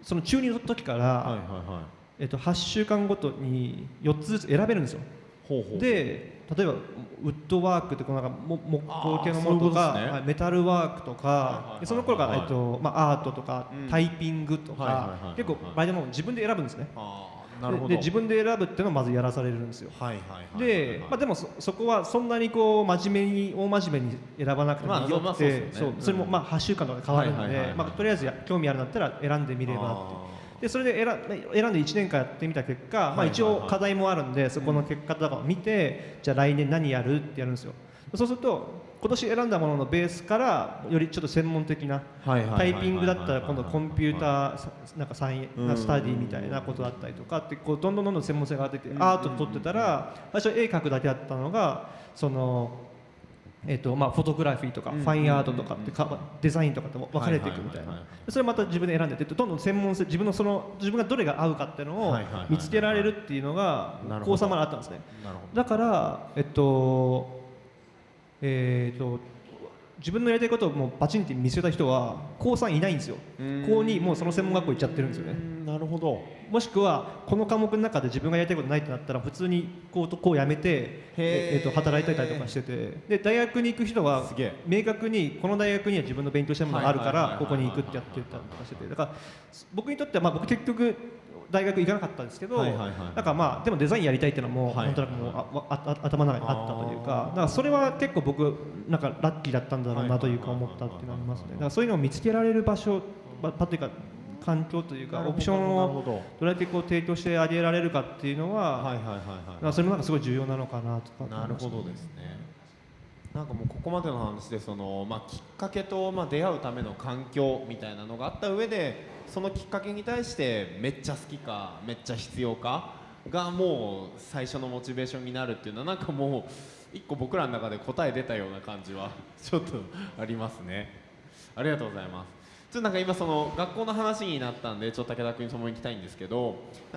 その中2の時から、はいはいはいえー、と8週間ごとに4つずつ選べるんですよ。ほうほうで例えばウッドワークってこのなんかも木工系のものとか、ね。はいメタルワークとはいはいはいかでその頃から、はいえっとまあ、アートとか、うん。タイピングとか、結構場合でも自分で選ぶんですね。なるほど。でで自分で選ぶっていうのをまずやらされるんですよ。はいはいはい。で、まあ、でもそそこはそんなにこう真面目に大真面目に選ばなくてもまあよくまあそうね。てそううんそれもまあ8週間とかで変わるんはいはいはいはいでまあとりあえずや興味あるんだったら選んでみればって。あでそれで選選んで1年間やってみた結果、まあ、一応課題もあるんでそこの結果とかを見て、じゃあ来年何やるってやるんですよ。そうすると今年選んだもののベースからよりちょっと専門的なタイピングだったら今度コンピューターさなんかサイうん。ンスタディみたいなことだったりとかってこうどんどんどんどん専門性が出てアート撮ってたら最初絵描くだけだったのがそのえっとまあフォトグラフィーとかうん。ファインアートとかってかデザインとかって分かれていくみたいな。それまた自分で選んでってどんどん専門性自分のその自分がどれが合うかっていうのを見つけられるっていうのが高3まであったんですね。だからえっとえっと自分のやりたいことをもうバチンって見せた人は高3いないんですよ。うん。高2もうその専門学校行っちゃってるんですよね。どなるほどもしくはこの科目の中で自分がやりたいことないってなったら普通にこうとこうやめて、えへーと働いてたりとかしてて。で大学に行く人は明確にこの大学には自分の勉強したいものがあるからここに行くってやってたりとかしてて。だから僕にとってはまあ僕結局大学行かなかったんですけど、はいはいはい。なんかまあでもデザインやりたいっていうのはもうはい。なんとなくもうあわああ頭の中にあったというかだからそれは結構僕なんかラッキーだったんだろうなというか思ったっていうのはありますね。だからそういうのを見つけられる場所というか環境というかオプションをど。どれだけこう提供してあげられるかっていうのは、はいはいはいだからはそれもなんかすごい重要なのかなとかいなるほどですね。なんかもうここまでの話でその、まあ、きっかけと、まあ、出会うための環境みたいなのがあった上でそのきっかけに対してめっちゃ好きかめっちゃ必要かがもう最初のモチベーションになるっていうのはなんかもう一個僕らの中で答え出たような感じはちょっとありますね。ありがとうございますちょっとなんか今その学校の話になったんでちょっと武田君にその行きたいんですけど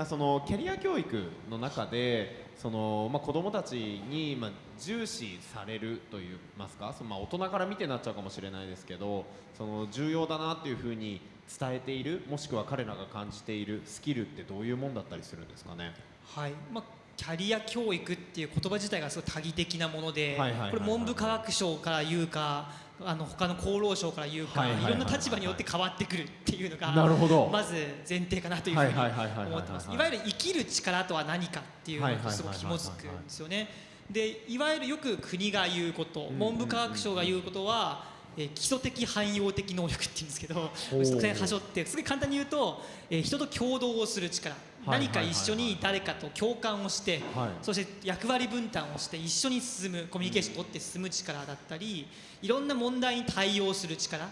そのキャリア教育の中でその、まあ、子どもたちに、まあ、重視されるといいますかその、まあ、大人から見てなっちゃうかもしれないですけどその重要だなっていうふうに伝えているもしくは彼らが感じているスキルってどういうもんだったりするんですかね？はい。まあ、キャリア教育っていう言葉自体がすごい多義的なものでこれ文部科学省から言うかあの他の厚労省から言うか、はいろんな立場によって変わってくるっていうのがなるほど。まず前提かなというふうに思ってます。いわゆる生きる力とは何かっていうのがすごく紐づくんですよね。でいわゆるよく国が言うことん文部科学省が言うことは、えー基礎的汎用的能力って言うんですけどそこら辺端折ってすごい簡単に言うと、えー人と共同をする力。はい何か一緒に誰かと共感をして、はい。そして役割分担をして一緒に進むコミュニケーションを取って進む力だったりいろんな問題に対応する力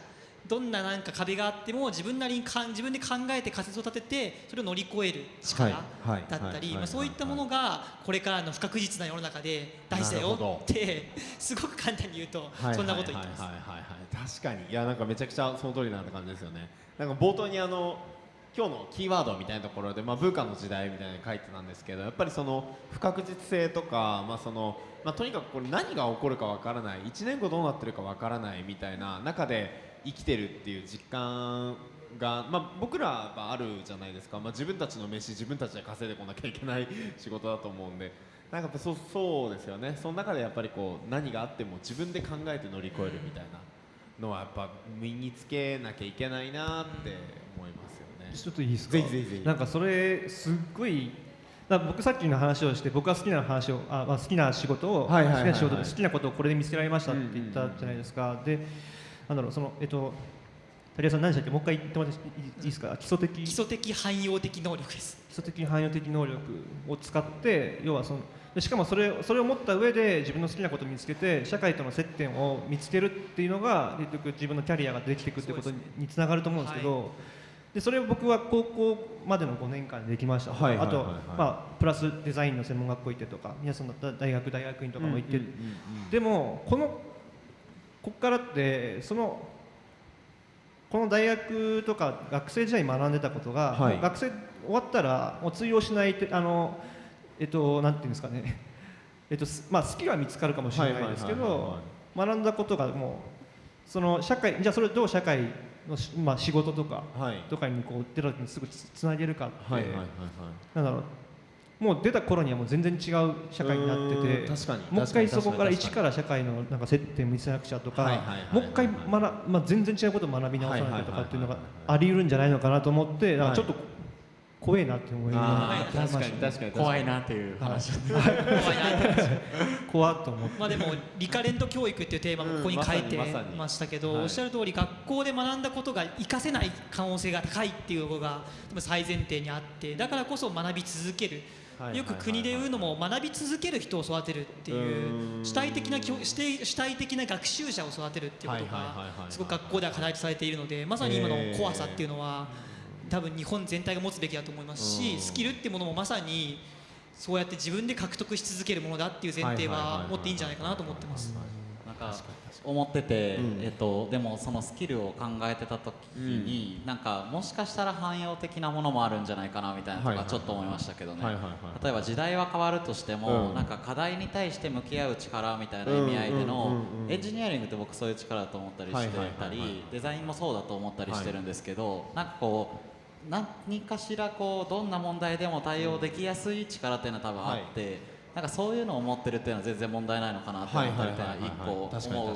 どんななんか壁があっても自分なりにかん自分で考えて仮説を立ててそれを乗り越える力だったりそういったものがこれからの不確実な世の中で大事だよってすごく簡単に言うとそんなこと言ってます。はい。はい。はい。はい。はい確かに。いやなんかめちゃくちゃその通りな感じですよね。なんか冒頭にあの今日のキーワードみたいなところで、まあ、文化の時代みたいに書いてたんですけどやっぱりその不確実性とか、まあそのまあ、とにかくこれ何が起こるかわからない1年後どうなってるかわからないみたいな中で生きてるっていう実感が、まあ、僕らはあるじゃないですか、まあ、自分たちの飯自分たちで稼いでこなきゃいけない仕事だと思うんでなんかそそうですよねその中でやっぱりこう何があっても自分で考えて乗り越えるみたいなのはやっぱ身につけなきゃいけないなって。ちょっといいですか？ぜひぜひぜひ。なんかそれすっごい僕さっきの話をして僕が好きな話をあ、まあ、好きな仕事を、好きな仕事で好きなことをこれで見つけられましたって言ったじゃないですか、でなんだろうそのえっと谷川さん何でしたっけ？もう一回言ってもらっていいですか？基礎的。基礎的汎用的能力です。基礎的汎用的能力を使って要はそのでしかもそれそれを持った上で自分の好きなことを見つけて社会との接点を見つけるっていうのが結局自分のキャリアができていくってことににつながると思うんですけど、でそれを僕は高校までの5年間でできました、あと、まあ、プラスデザインの専門学校行ってとか皆さんの大学大学院とかも行って、でもこのここからってそのこの大学とか学生時代に学んでたことが、はい。学生終わったらもう通用しないってあのえっとなんていうんですかね。えっとすまあスキルは見つかるかもしれないですけどは学んだことがもうその社会じゃあそれをどう社会まあ仕事とかはい。とかにこう出た時にすぐつつなげるかって、はいはいはいはい。なんだろう。もう出た頃にはもう全然違う社会になっててん確かにもう一回そこから一から社会のなんか接点を見せなくちゃとか、はいはいはいはいもう一回学、まあ、全然違うことを学び直さなきゃとかっていうのがあり得るんじゃないのかなと思ってなんかちょっと怖いなって思いました確かに確かに怖いなっていう話。怖いなって怖っと思って。まあでもリカレント教育っていうテーマもここに書いてうんましたけど、はい。おっしゃる通り学校で学んだことが活かせない可能性が高いっていうのが最前提にあってだからこそ学び続ける、はい。よく国で言うのも学び続ける人を育てるっていううん。主体的な教主体主体的な学習者を育てるっていうことがすごく学校では課題とされているのでまさに今の怖さっていうのは多分日本全体が持つべきだと思いますしうん。スキルっていうものもまさにそうやって自分で獲得し続けるものだっていう前提は持っていいんじゃないかなと思ってます。なんか思ってて、うんえっと、でもそのスキルを考えてた時に、なんかもしかしたら汎用的なものもあるんじゃないかなみたいなとかちょっと思いましたけどね、例えば時代は変わるとしても、うん。なんか課題に対して向き合う力みたいな意味合いでうんうん。のうんうんエンジニアリングって僕そういう力だと思ったりしてたりデザインもそうだと思ったりしてるんですけど、なんかこう何かしらこうどんな問題でも対応できやすい力っていうのは多分あって、なんかそういうのを持ってるっていうのは全然問題ないのかなって思ったりっていうのは一個思う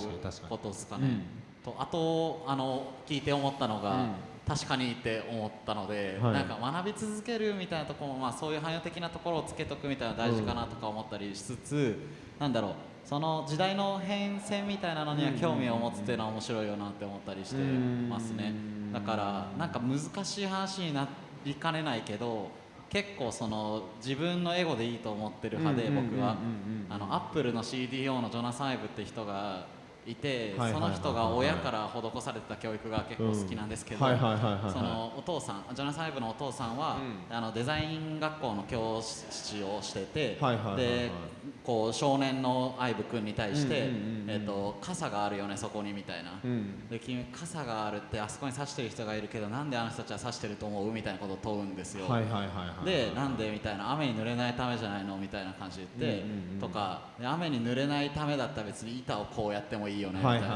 ことですかね。とあとあの聞いて思ったのが、うん。確かにって思ったので、はい。なんか学び続けるみたいなところも、まあ、そういう汎用的なところをつけとくみたいなの大事かなとか思ったりしつつ、なんだろうその時代の変遷みたいなのには興味を持つっていうのは面白いよなって思ったりしてますね。だからなんか難しい話になりかねないけど結構その自分のエゴでいいと思ってる派で僕は。あのアップルの CDO のジョナサン・ブって人がいてその人が親から施されてた教育が結構好きなんですけどそのお父さんジョナサン・ブのお父さんはあのデザイン学校の教師をしててでこう少年のアイブ君に対して傘があるよねそこにみたいな。うん。で君傘があるってあそこに刺してる人がいるけどなんであの人たちは刺してると思うみたいなことを問うんですよ。でなんでみたいな。雨に濡れないためじゃないのみたいな感じで言って、とかで雨に濡れないためだったら別に板をこうやってもいいよねみたいな、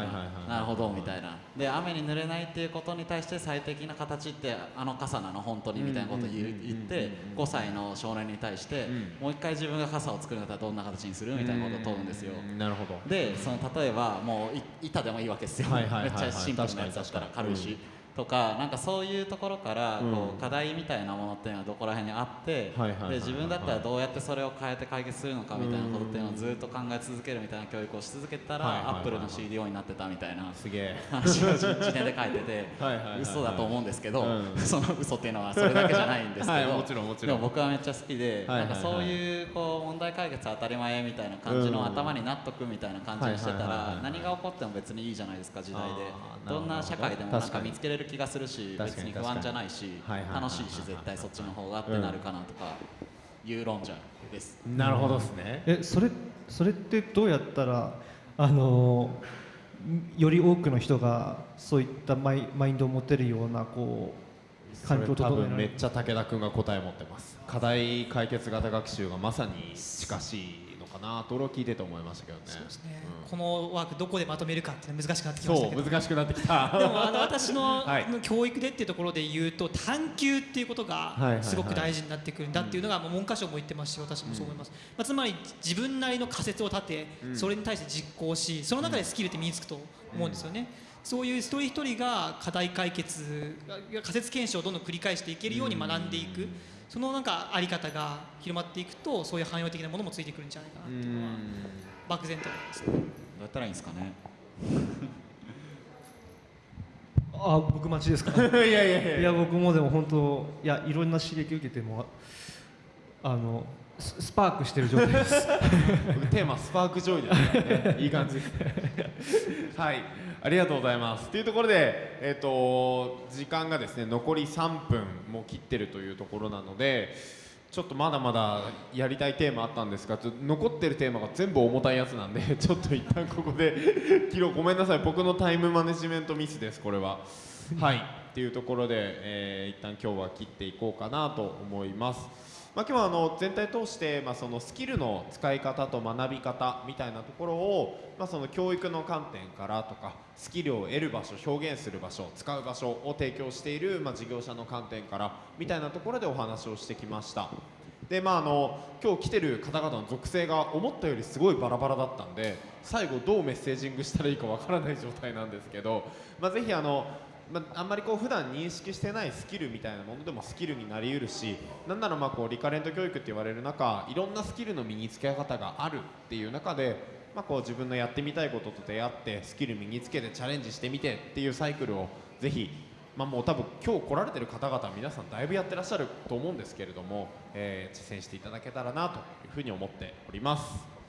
なるほどみたいな。で雨に濡れないっていうことに対して最適な形ってあの傘なの本当にみたいなことを言って5歳の少年に対して、うん。もう一回自分が傘を作るんだったらどんな形にするみたいなことを問うんですよ。うんなるほど。でその例えばもうい板でもいいわけですよ、はいはいはいはい。めっちゃシンプルなやつだったら軽いし、とかなんかそういうところからこう課題みたいなものっていうのはどこら辺にあってで自分だったらどうやってそれを変えて解決するのかみたいなことっていうのをずっと考え続けるみたいな教育をし続けたらアップルの CDO になってたみたいなすげえ。話を1年で書いてて <laughs> 嘘だと思うんですけど、うん。その嘘っていうのはそれだけじゃないんですけど、でも僕はめっちゃ好きで、なんかそういうこう問題解決当たり前みたいな感じのうん頭になっとくみたいな感じにしてたら何が起こっても別にいいじゃないですか時代で。どんな社会でもなんか見つけれる気がするし別に不安じゃないし楽しいし絶対そっちの方がってなるかなとかいう論者です。なるほどですね。えそれそれってどうやったらあのより多くの人がそういったマイマインドを持てるようなこう環境多整えられる？分めっちゃ武田君が答え持ってます。課題解決型学習がまさに近しい。のかなと俺は聞いてて思いましたけどね。そうですね。うん。このワークどこでまとめるかって難しくなってきましたそう難しくなってきた。でもあの私の <laughs> はい。教育でっていうところで言うと探求っていうことがすごく大事になってくるんだっていうのがもう文科省も言ってますし私もそう思います、まあ、つまり自分なりの仮説を立てそれに対して実行しその中でスキルって身につくと思うんですよね。そういう一人一人が課題解決が仮説検証をどんどん繰り返していけるように学んでいくそのなんかあり方が広まっていくとそういう汎用的なものもついてくるんじゃないかなっていうのは漠然と思います。ね。どうやったらいいんですかね？<laughs> あ僕待ちですか？<laughs> いやいやいや。いや僕もでも本当いやいろんな刺激受けてもあのススパークしてる状態です。僕テーマスパークジョイですからね。いい感じ。で <laughs> すはいありがとうございます。というところでえっ、と時間がですね残り3分も切ってるというところなのでちょっとまだまだやりたいテーマあったんですがちょ残ってるテーマが全部重たいやつなんで <laughs> ちょっと一旦ここで <laughs> 切ろう。ごめんなさい。僕のタイムマネジメントミスですこれは。はい。っていうところで、えー一旦今日は切っていこうかなと思います。まあ、今日はあの全体通して、まあ、そのスキルの使い方と学び方みたいなところを、まあ、その教育の観点からとかスキルを得る場所表現する場所使う場所を提供している、まあ、事業者の観点からみたいなところでお話をしてきました。でまあ、あの今日来てる方々の属性が思ったよりすごいバラバラだったんで最後どうメッセージングしたらいいかわからない状態なんですけど、まあ、ぜひあのまあ、あんまりこう普段認識してないスキルみたいなものでもスキルになりうるしなんならまあこうリカレント教育って言われる中いろんなスキルの身につけ方があるっていう中で、まあ、こう自分のやってみたいことと出会ってスキル身につけてチャレンジしてみてっていうサイクルをぜひ、まあ、もう多分今日来られてる方々皆さんだいぶやってらっしゃると思うんですけれども、えー実践していただけたらなというふうに思っております。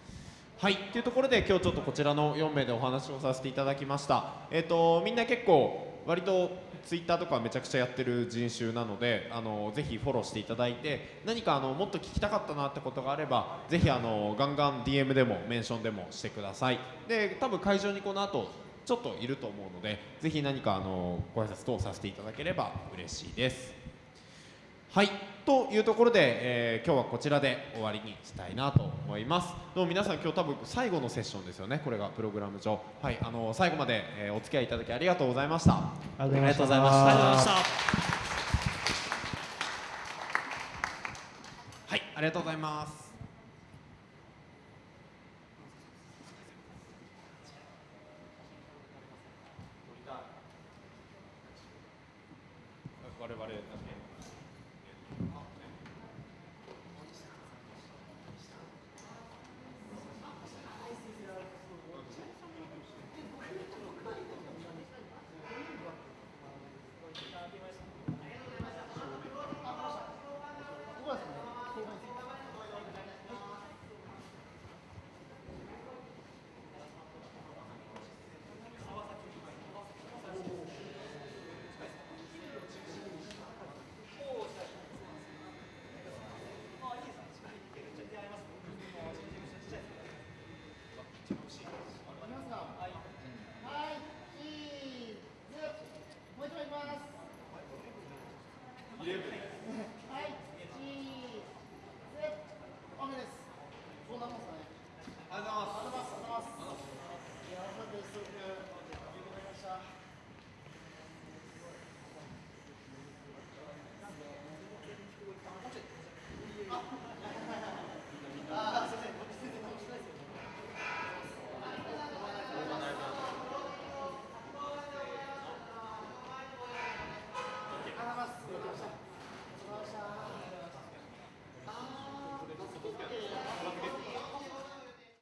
はい、というところで今日ちょっとこちらの4名でお話をさせていただきました。えっ、とみんな結構割とツイッターとかめちゃくちゃやってる人種なので、あのぜひフォローしていただいて、何かあのもっと聞きたかったなってことがあれば、ぜひあのガンガン DM でもメンションでもしてください。で、多分会場にこの後ちょっといると思うので、ぜひ何かあのご挨拶等させていただければ嬉しいです。はい。というところで、えー今日はこちらで終わりにしたいなと思います。どうも皆さん今日多分最後のセッションですよね。これがプログラム上。はい。あの最後まで、えーお付き合いいただきありがとうございました。ありがとうございました。ありがとうございましたありがとうございました。はいありがとうございます